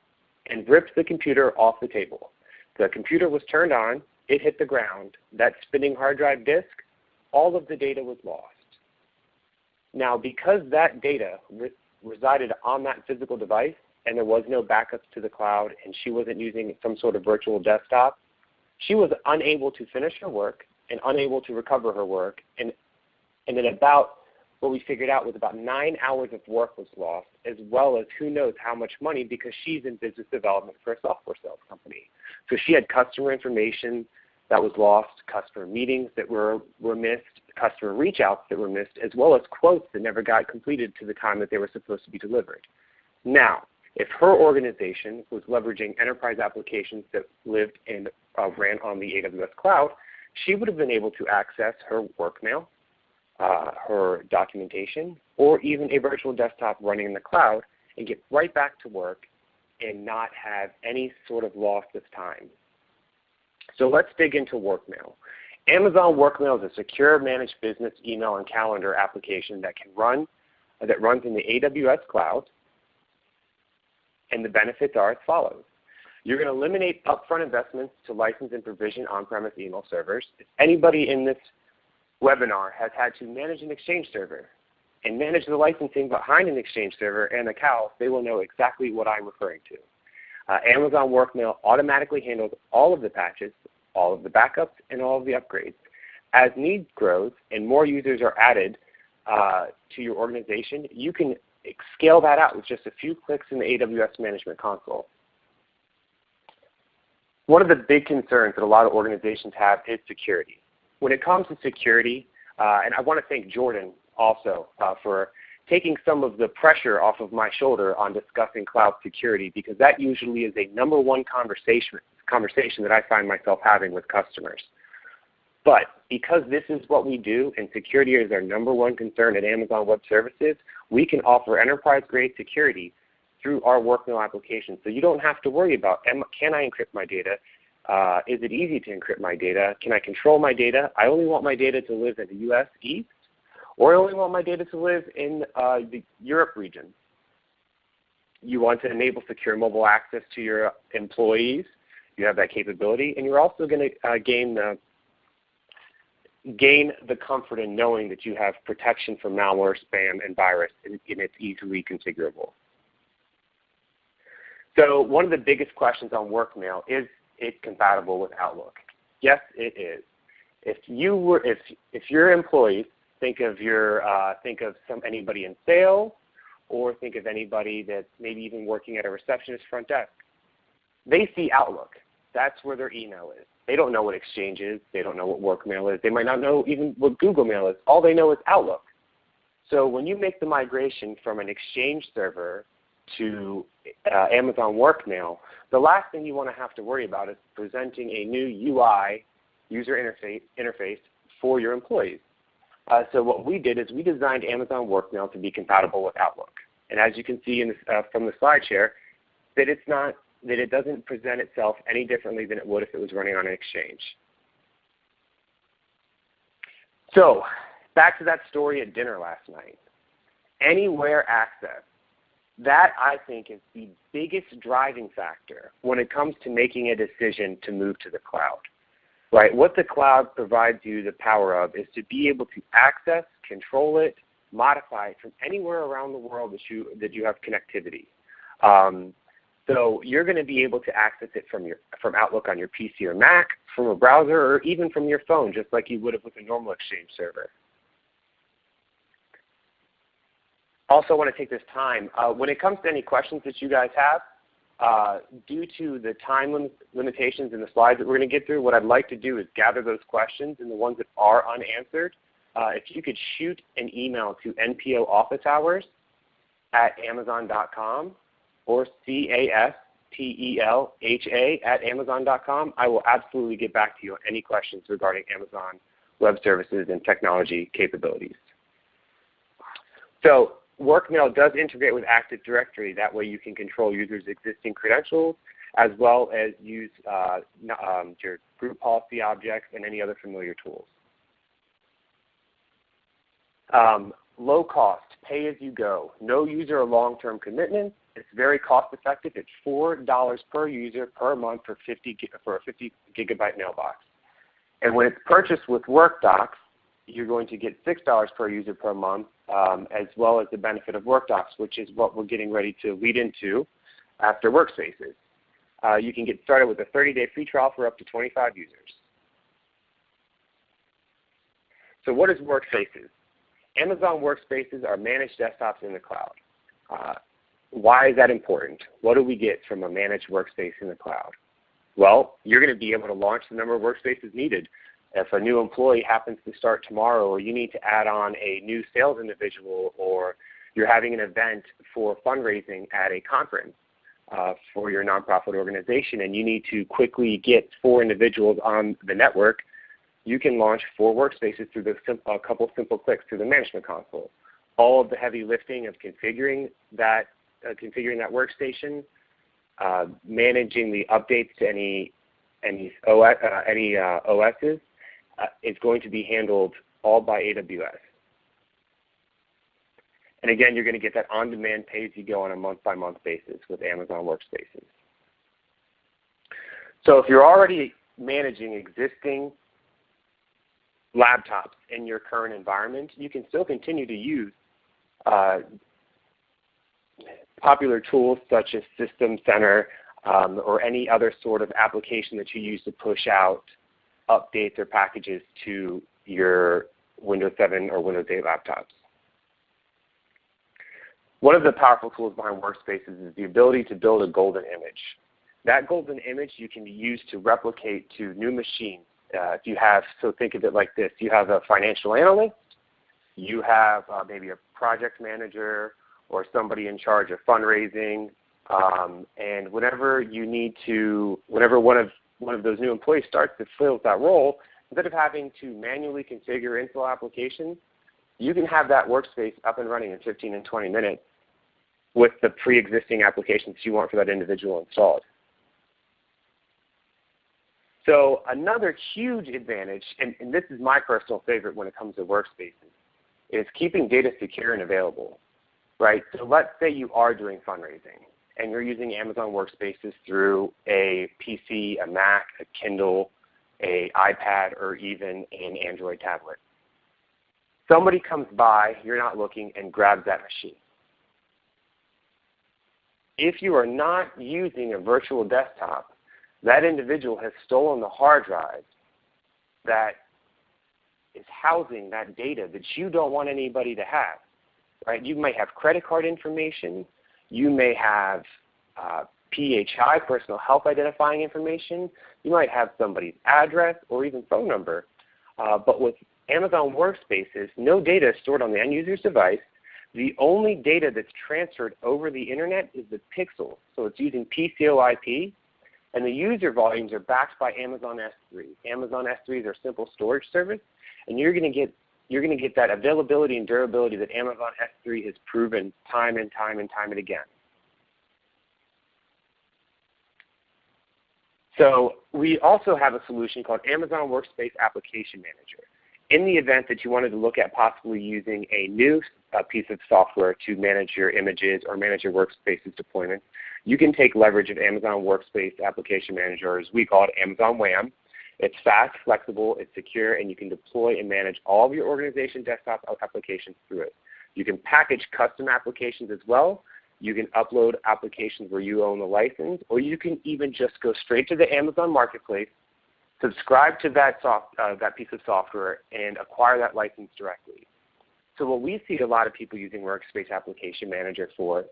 and ripped the computer off the table. The computer was turned on, it hit the ground. That spinning hard drive disk, all of the data was lost. Now because that data re resided on that physical device and there was no backups to the cloud and she wasn't using some sort of virtual desktop, she was unable to finish her work and unable to recover her work. And, and then about what we figured out was about nine hours of work was lost, as well as who knows how much money because she's in business development for a software sales company. So she had customer information that was lost, customer meetings that were, were missed, customer reach outs that were missed, as well as quotes that never got completed to the time that they were supposed to be delivered. Now, if her organization was leveraging enterprise applications that lived and uh, ran on the AWS cloud, she would have been able to access her work mail, uh, her documentation, or even a virtual desktop running in the cloud and get right back to work and not have any sort of loss of time. So let's dig into WorkMail. Amazon WorkMail is a secure managed business email and calendar application that can run that runs in the AWS cloud. And the benefits are as follows. You're going to eliminate upfront investments to license and provision on-premise email servers. If anybody in this webinar has had to manage an Exchange server and manage the licensing behind an Exchange server and a CAL, they will know exactly what I'm referring to. Uh, Amazon WorkMail automatically handles all of the patches, all of the backups, and all of the upgrades. As needs grows and more users are added uh, to your organization, you can scale that out with just a few clicks in the AWS Management Console. One of the big concerns that a lot of organizations have is security. When it comes to security, uh, and I want to thank Jordan also uh, for taking some of the pressure off of my shoulder on discussing cloud security because that usually is a number one conversation, conversation that I find myself having with customers. But because this is what we do and security is our number one concern at Amazon Web Services, we can offer enterprise-grade security through our WorkMail application. So you don't have to worry about can I encrypt my data? Uh, is it easy to encrypt my data? Can I control my data? I only want my data to live in the US East or I only want my data to live in uh, the Europe region. You want to enable secure mobile access to your employees. You have that capability, and you're also going to uh, gain the gain the comfort in knowing that you have protection from malware, spam, and virus, and, and it's easily configurable. So one of the biggest questions on WorkMail is it compatible with Outlook? Yes, it is. If you were, if if your employees think of your uh, think of some anybody in sales, or think of anybody that's maybe even working at a receptionist front desk. They see Outlook. That's where their email is. They don't know what Exchange is. They don't know what Workmail is. They might not know even what Google Mail is. All they know is Outlook. So when you make the migration from an Exchange server to uh, Amazon Workmail, the last thing you want to have to worry about is presenting a new UI user interface, interface for your employees. Uh, so what we did is we designed Amazon Workmail to be compatible with Outlook. And as you can see uh, from the slide share, that it's not that it doesn't present itself any differently than it would if it was running on an exchange. So back to that story at dinner last night. Anywhere access. That I think is the biggest driving factor when it comes to making a decision to move to the cloud. right? What the cloud provides you the power of is to be able to access, control it, modify it from anywhere around the world that you, that you have connectivity. Um, so you're going to be able to access it from, your, from Outlook on your PC or Mac, from a browser, or even from your phone, just like you would have with a normal Exchange server. Also want to take this time, uh, when it comes to any questions that you guys have, uh, due to the time lim limitations in the slides that we're going to get through, what I'd like to do is gather those questions and the ones that are unanswered. Uh, if you could shoot an email to NPO office hours at amazon.com or C-A-S-T-E-L-H-A at amazon.com, I will absolutely get back to you on any questions regarding Amazon Web Services and technology capabilities. So Workmail does integrate with Active Directory. That way you can control users' existing credentials as well as use uh, um, your group policy objects and any other familiar tools. Um, low cost, pay as you go, no user or long-term commitment. It's very cost effective. It's $4 per user per month for, 50, for a 50 gigabyte mailbox. And when it's purchased with WorkDocs, you're going to get $6 per user per month um, as well as the benefit of WorkDocs, which is what we're getting ready to lead into after Workspaces. Uh, you can get started with a 30-day free trial for up to 25 users. So what is Workspaces? Amazon Workspaces are managed desktops in the cloud. Uh, why is that important? What do we get from a managed workspace in the cloud? Well, you're going to be able to launch the number of workspaces needed if a new employee happens to start tomorrow or you need to add on a new sales individual or you're having an event for fundraising at a conference uh, for your nonprofit organization and you need to quickly get four individuals on the network, you can launch four workspaces through the a couple simple clicks through the management console. All of the heavy lifting of configuring that, uh, configuring that workstation, uh, managing the updates to any any OS, uh, any uh, OSs, is going to be handled all by AWS. And again, you're going to get that on-demand pay-as-you-go on a month-by-month -month basis with Amazon Workspaces. So if you're already managing existing laptops in your current environment, you can still continue to use uh, popular tools such as System Center um, or any other sort of application that you use to push out updates or packages to your Windows 7 or Windows 8 laptops. One of the powerful tools behind Workspaces is the ability to build a golden image. That golden image you can use to replicate to new machines. Uh, if you have, so think of it like this, you have a financial analyst, you have uh, maybe a project manager or somebody in charge of fundraising, um, and whenever you need to, whenever one of one of those new employees starts to fill that role, instead of having to manually configure install applications, you can have that workspace up and running in 15 and 20 minutes with the pre-existing applications you want for that individual installed. So another huge advantage, and, and, this is my personal favorite when it comes to workspaces, is keeping data secure and available. Right? So let's say you are doing fundraising and you're using Amazon Workspaces through a PC, a Mac, a Kindle, a iPad, or even an Android tablet. Somebody comes by, you're not looking, and grabs that machine. If you are not using a virtual desktop, that individual has stolen the hard drive that is housing that data that you don't want anybody to have. Right? You may have credit card information, you may have uh, PHI, personal health identifying information. You might have somebody's address or even phone number. Uh, but with Amazon Workspaces, no data is stored on the end user's device. The only data that's transferred over the Internet is the pixel. So it's using PCOIP. And the user volumes are backed by Amazon S3. Amazon S3 is our simple storage service. And you're going to get you're going to get that availability and durability that Amazon S3 has proven time and time and time and again. So we also have a solution called Amazon Workspace Application Manager. In the event that you wanted to look at possibly using a new uh, piece of software to manage your images or manage your workspaces deployment, you can take leverage of Amazon Workspace Application Manager, as we call it, Amazon WAM, It's fast, flexible, it's secure, and you can deploy and manage all of your organization desktop applications through it. You can package custom applications as well. You can upload applications where you own the license, or you can even just go straight to the Amazon Marketplace, subscribe to that, soft, uh, that piece of software, and acquire that license directly. So what we see a lot of people using Workspace Application Manager for,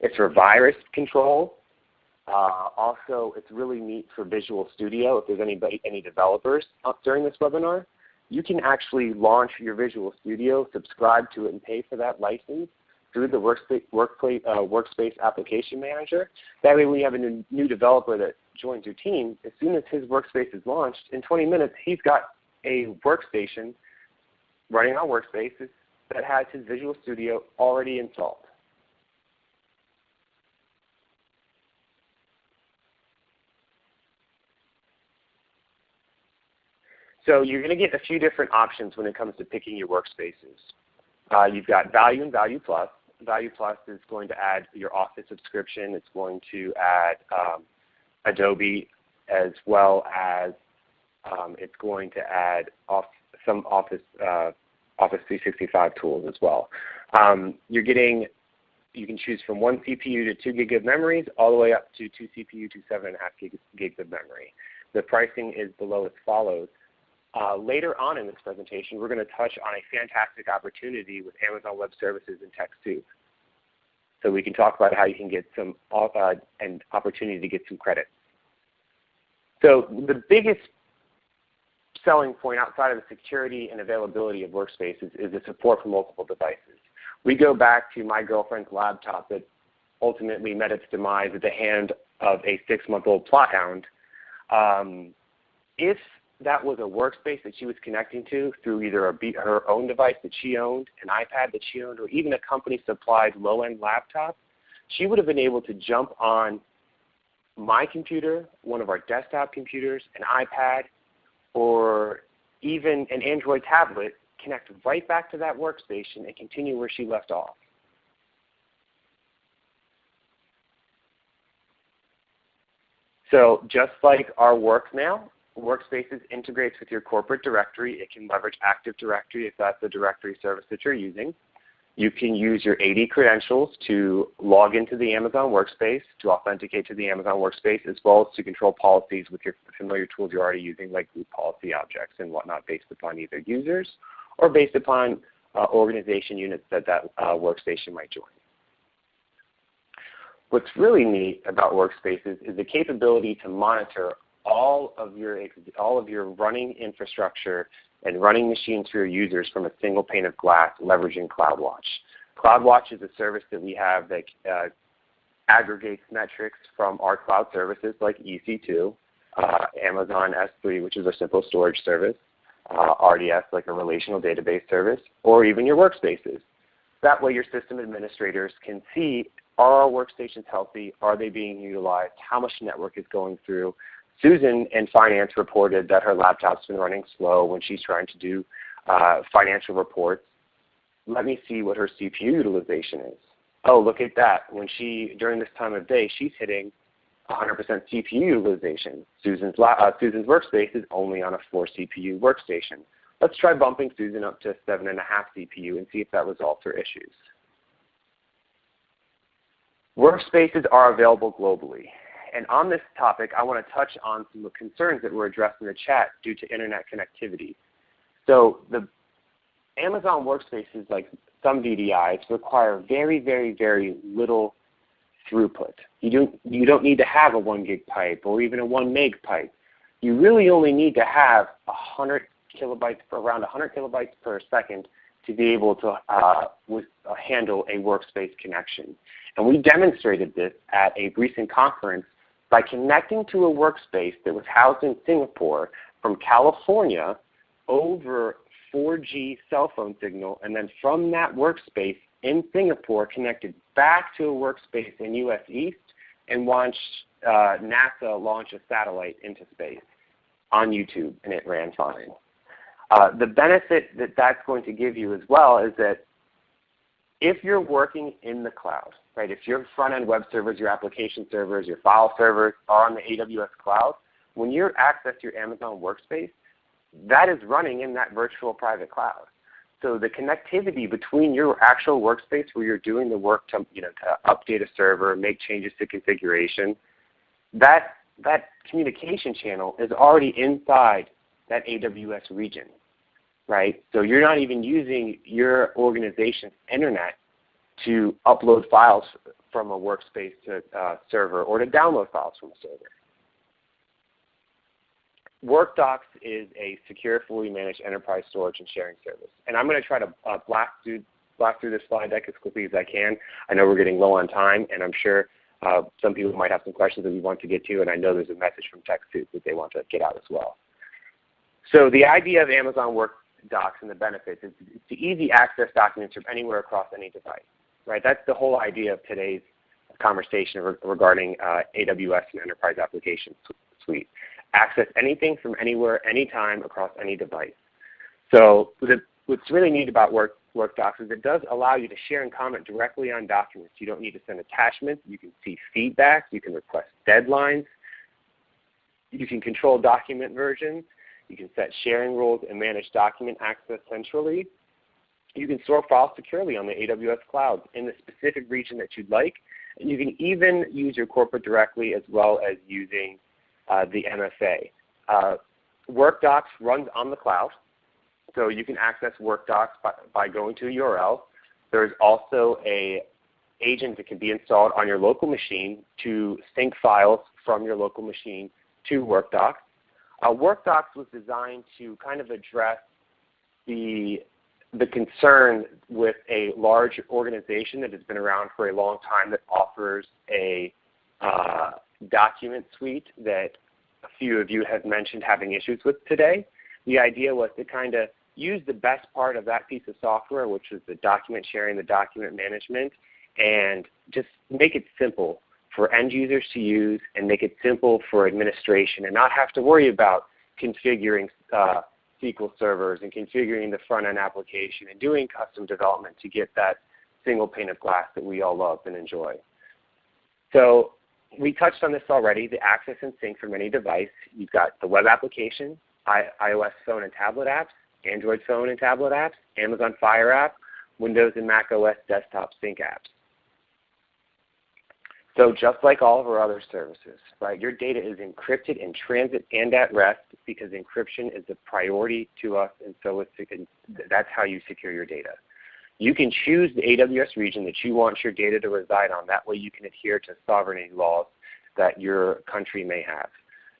it's for virus control. Uh, also, it's really neat for Visual Studio if there's anybody, any developers during this webinar. You can actually launch your Visual Studio, subscribe to it, and pay for that license through the Workspace, workplace, uh, Workspace Application Manager. That way when you have a new, developer that joins your team, as soon as his workspace is launched, in 20 minutes he's got a workstation running on Workspaces that has his Visual Studio already installed. So you're going to get a few different options when it comes to picking your workspaces. Uh, you've got Value and Value Plus. Value Plus is going to add your Office subscription. It's going to add um, Adobe as well as um, it's going to add off some Office uh, Office 365 tools as well. Um, you're getting you can choose from one CPU to 2 gig of memories all the way up to 2 CPU to 7.5 gig, gigs of memory. The pricing is below as follows. Uh, later on in this presentation, we're going to touch on a fantastic opportunity with Amazon Web Services and TechSoup. So we can talk about how you can get some uh, an opportunity to get some credit. So the biggest selling point outside of the security and availability of workspaces is the support for multiple devices. We go back to my girlfriend's laptop that ultimately met its demise at the hand of a six-month-old Plott hound. Um, if that was a workspace that she was connecting to through either a, her own device that she owned, an iPad that she owned, or even a company supplied low-end laptop, she would have been able to jump on my computer, one of our desktop computers, an iPad, or even an Android tablet, connect right back to that workstation and continue where she left off. So just like our workmail, Workspaces integrates with your corporate directory. It can leverage Active Directory if that's the directory service that you're using. You can use your AD credentials to log into the Amazon Workspace, to authenticate to the Amazon Workspace, as well as to control policies with your familiar tools you're already using like group policy objects and whatnot based upon either users or based upon uh, organization units that that uh, workstation might join. What's really neat about Workspaces is the capability to monitor all of your all of your running infrastructure and running machines for your users from a single pane of glass leveraging CloudWatch. CloudWatch is a service that we have that uh, aggregates metrics from our cloud services like EC2, uh, Amazon S3, which is a simple storage service, uh, RDS like a relational database service, or even your workspaces. That way your system administrators can see are our workstations healthy? Are they being utilized? How much network is going through? Susan in finance reported that her laptop's been running slow when she's trying to do uh, financial reports. Let me see what her CPU utilization is. Oh, look at that. When she, during this time of day, she's hitting 100% CPU utilization. Susan's, uh, Susan's workspace is only on a 4 CPU workstation. Let's try bumping Susan up to 7.5 CPU and see if that resolves her issues. Workspaces are available globally. And on this topic, I want to touch on some of the concerns that were addressed in the chat due to Internet connectivity. So the Amazon workspaces, like some VDIs, require very, very, very little throughput. You don't, you don't need to have a 1 gig pipe or even a 1 meg pipe. You really only need to have 100 kilobytes, around 100 kilobytes per second to be able to uh, with, uh, handle a workspace connection. And we demonstrated this at a recent conference by connecting to a workspace that was housed in Singapore from California over 4G cell phone signal, and then from that workspace in Singapore connected back to a workspace in US East and launched uh, NASA launch a satellite into space on YouTube, and it ran fine. Uh, the benefit that that's going to give you as well is that if you're working in the cloud, right, if your front-end web servers, your application servers, your file servers are on the AWS cloud, when you access your Amazon Workspace, that is running in that virtual private cloud. So the connectivity between your actual workspace where you're doing the work to, you know, to update a server, make changes to configuration, that, that communication channel is already inside that AWS region. Right? So you're not even using your organization's internet to upload files from a workspace to a uh, server or to download files from a server. WorkDocs is a secure, fully managed enterprise storage and sharing service. And I'm going to try to uh, blast, through, blast through this slide deck as quickly as I can. I know we're getting low on time, and I'm sure uh, some people might have some questions that we want to get to, and I know there's a message from TechSoup that they want to get out as well. So the idea of Amazon WorkDocs and the benefits is to easy access documents from anywhere across any device. Right? That's the whole idea of today's conversation regarding uh, AWS and Enterprise Application Suite access anything from anywhere, anytime, across any device. So the, what's really neat about Work, WorkDocs is it does allow you to share and comment directly on documents. You don't need to send attachments. You can see feedback. You can request deadlines. You can control document versions. You can set sharing rules and manage document access centrally. You can store files securely on the AWS cloud in the specific region that you'd like. And you can even use your corporate directly as well as using uh, the MFA. Uh, WorkDocs runs on the cloud, so you can access WorkDocs by, by going to a URL. There's also a agent that can be installed on your local machine to sync files from your local machine to WorkDocs. Uh, WorkDocs was designed to kind of address the, the concern with a large organization that has been around for a long time that offers a uh, document suite that a few of you have mentioned having issues with today. The idea was to kind of use the best part of that piece of software, which was the document sharing, the document management, and just make it simple for end users to use and make it simple for administration and not have to worry about configuring uh, SQL servers and configuring the front-end application and doing custom development to get that single pane of glass that we all love and enjoy. So we touched on this already, the access and sync from any device. You've got the web application, iOS phone and tablet apps, Android phone and tablet apps, Amazon Fire app, Windows and Mac OS desktop sync apps. So just like all of our other services, right, your data is encrypted in transit and at rest because encryption is a priority to us and so that's how you secure your data. You can choose the AWS region that you want your data to reside on. That way you can adhere to sovereignty laws that your country may have.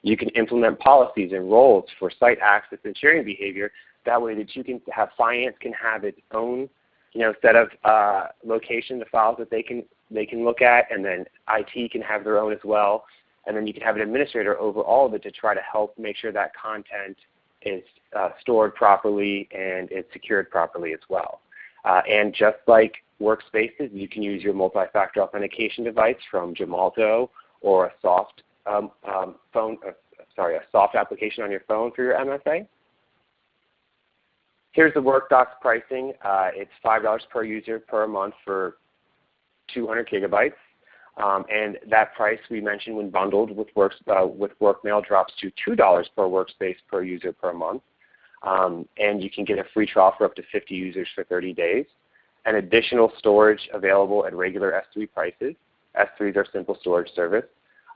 You can implement policies and roles for site access and sharing behavior. That way that you can have finance can have its own you know, set of uh, location, the files that they can, they can look at, and then IT can have their own as well. And then you can have an administrator over all of it to try to help make sure that content is uh, stored properly and it's secured properly as well. Uh, and just like workspaces, you can use your multi-factor authentication device from Gemalto or a soft um, um, phone, uh, sorry, a soft application on your phone for your MFA. Here's the WorkDocs pricing. Uh, it's $5 per user per month for 200 gigabytes. Um, and that price we mentioned when bundled with, works, uh, with WorkMail drops to $2 per workspace per user per month. Um, and you can get a free trial for up to 50 users for 30 days. And additional storage available at regular S3 prices. S3 is our simple storage service.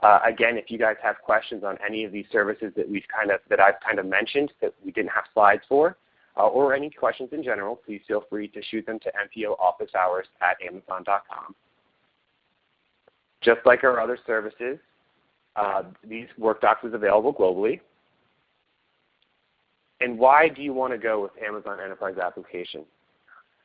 Uh, again, if you guys have questions on any of these services that we've kind of that I've kind of mentioned that we didn't have slides for, uh, or any questions in general, please feel free to shoot them to NPO office hours at amazon.com. Just like our other services, uh, these WorkDocs is available globally. And why do you want to go with Amazon Enterprise Application?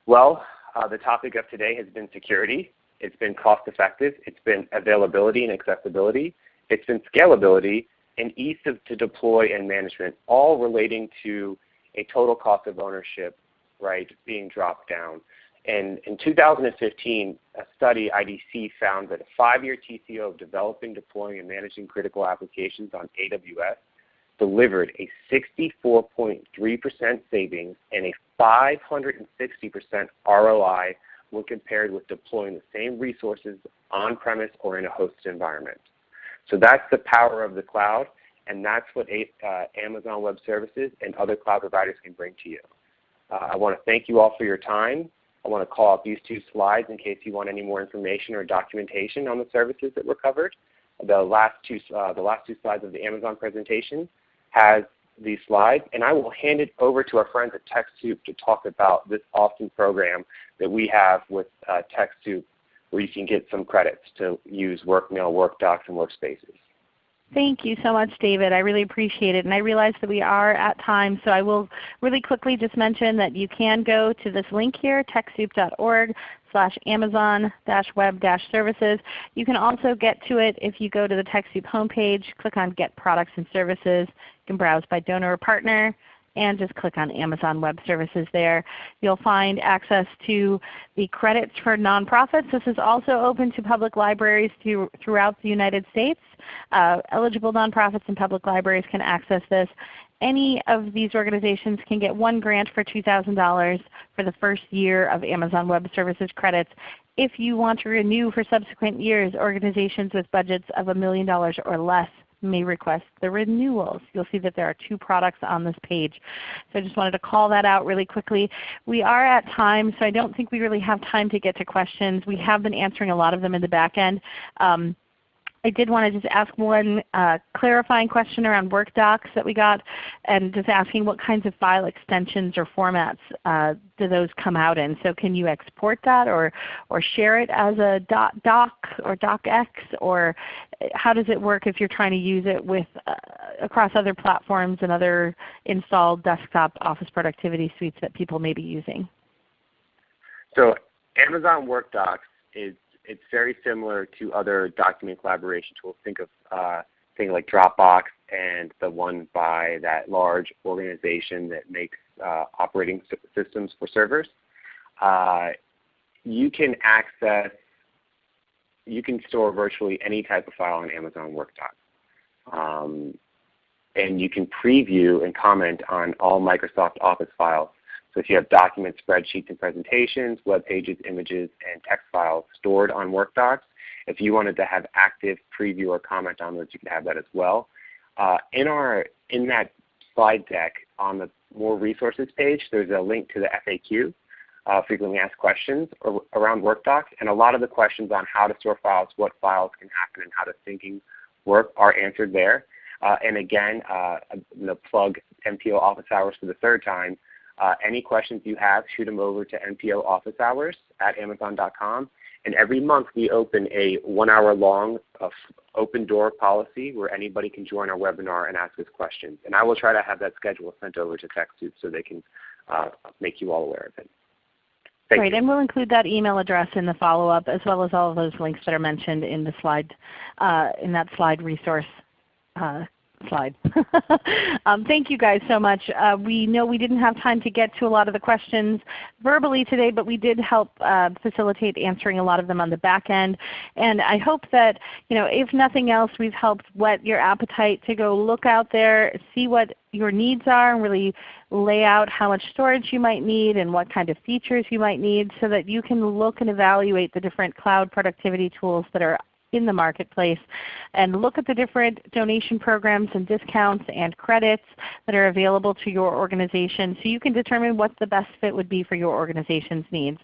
Well, uh, the topic of today has been security. It's been cost effective. It's been availability and accessibility. It's been scalability and ease of, to deploy and management, all relating to a total cost of ownership right, being dropped down. And in 2015, a study IDC found that a five-year TCO of developing, deploying, and managing critical applications on AWS delivered a 64.3% savings and a 560% ROI when compared with deploying the same resources on-premise or in a hosted environment. So that's the power of the cloud. And that's what uh, Amazon Web Services and other cloud providers can bring to you. Uh, I want to thank you all for your time. I want to call out these two slides in case you want any more information or documentation on the services that were covered. The last two, uh, the last two slides of the Amazon presentation has these slides, and I will hand it over to our friends at TechSoup to talk about this awesome program that we have with uh, TechSoup where you can get some credits to use WorkMail, WorkDocs, and Workspaces. Thank you so much, David. I really appreciate it. And I realize that we are at time, so I will really quickly just mention that you can go to this link here, TechSoup.org slash Amazon dash web dash services. You can also get to it if you go to the TechSoup homepage, click on Get Products and Services. You can browse by donor or partner and just click on Amazon Web Services there. You'll find access to the credits for nonprofits. This is also open to public libraries throughout the United States. Uh, eligible nonprofits and public libraries can access this. Any of these organizations can get one grant for $2,000 for the first year of Amazon Web Services credits. If you want to renew for subsequent years, organizations with budgets of a million dollars or less may request the renewals. You'll see that there are two products on this page. So I just wanted to call that out really quickly. We are at time, so I don't think we really have time to get to questions. We have been answering a lot of them in the back end. Um, I did want to just ask one uh, clarifying question around workdocs that we got and just asking what kinds of file extensions or formats uh, do those come out in. So can you export that or, or share it as a doc or docx or how does it work if you're trying to use it with uh, across other platforms and other installed desktop office productivity suites that people may be using? So Amazon Workdocs is it's very similar to other document collaboration tools. Think of uh, things like Dropbox and the one by that large organization that makes uh, operating systems for servers. Uh, you can access, you can store virtually any type of file on Amazon Workdocs. Um, and you can preview and comment on all Microsoft Office files so if you have documents, spreadsheets, and presentations, web pages, images, and text files stored on Workdocs, if you wanted to have active preview or comment on those, you could have that as well. Uh, in, our, in that slide deck on the More Resources page, there's a link to the FAQ, uh, frequently asked questions around Workdocs. And a lot of the questions on how to store files, what files can happen, and how to syncing work are answered there. Uh, and again, uh, the plug NPO office hours for the third time. Uh, any questions you have, shoot them over to NPO office hours at amazon.com. And every month we open a one hour long uh, open door policy where anybody can join our webinar and ask us questions. And I will try to have that schedule sent over to TechSoup so they can uh, make you all aware of it. Thank Great, you. and we'll include that email address in the follow-up as well as all of those links that are mentioned in the slide, uh, in that slide resource uh, slide. *laughs* um, thank you guys so much. Uh, we know we didn't have time to get to a lot of the questions verbally today, but we did help uh, facilitate answering a lot of them on the back end. And I hope that you know, if nothing else, we've helped whet your appetite to go look out there, see what your needs are, and really lay out how much storage you might need and what kind of features you might need so that you can look and evaluate the different cloud productivity tools that are in the marketplace and look at the different donation programs and discounts and credits that are available to your organization so you can determine what the best fit would be for your organization's needs.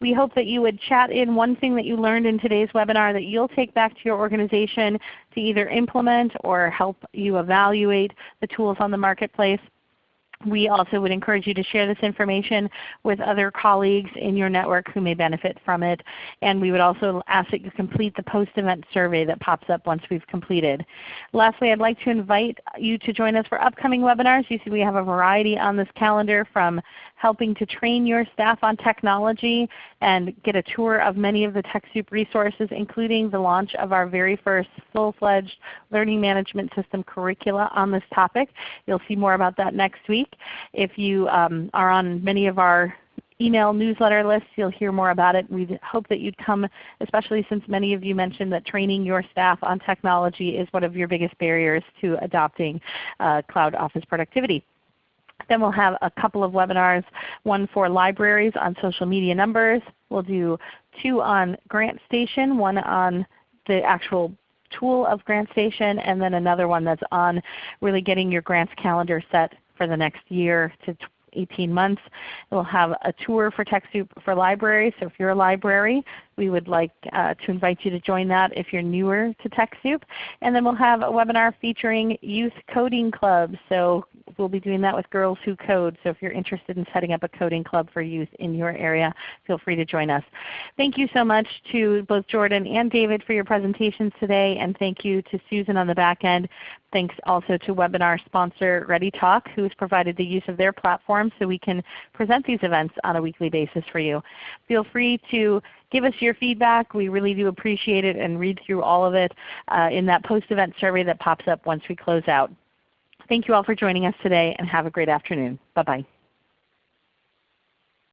We hope that you would chat in one thing that you learned in today's webinar that you'll take back to your organization to either implement or help you evaluate the tools on the marketplace. We also would encourage you to share this information with other colleagues in your network who may benefit from it. And we would also ask that you complete the post-event survey that pops up once we've completed. Lastly, I'd like to invite you to join us for upcoming webinars. You see we have a variety on this calendar from helping to train your staff on technology and get a tour of many of the TechSoup resources including the launch of our very first full-fledged learning management system curricula on this topic. You'll see more about that next week. If you um, are on many of our email newsletter lists. You'll hear more about it. We hope that you'd come, especially since many of you mentioned that training your staff on technology is one of your biggest barriers to adopting uh, cloud office productivity. Then we'll have a couple of webinars, one for libraries on social media numbers. We'll do two on GrantStation, one on the actual tool of GrantStation, and then another one that's on really getting your grants calendar set for the next year to 18 months. We'll have a tour for TechSoup for libraries. So if you're a library, we would like uh, to invite you to join that if you're newer to TechSoup. And then we'll have a webinar featuring youth coding clubs. So we'll be doing that with Girls Who Code. So if you're interested in setting up a coding club for youth in your area, feel free to join us. Thank you so much to both Jordan and David for your presentations today. And thank you to Susan on the back end. Thanks also to webinar sponsor ReadyTalk who has provided the use of their platform so we can present these events on a weekly basis for you. Feel free to give us your feedback. We really do appreciate it and read through all of it uh, in that post-event survey that pops up once we close out. Thank you all for joining us today and have a great afternoon. Bye-bye.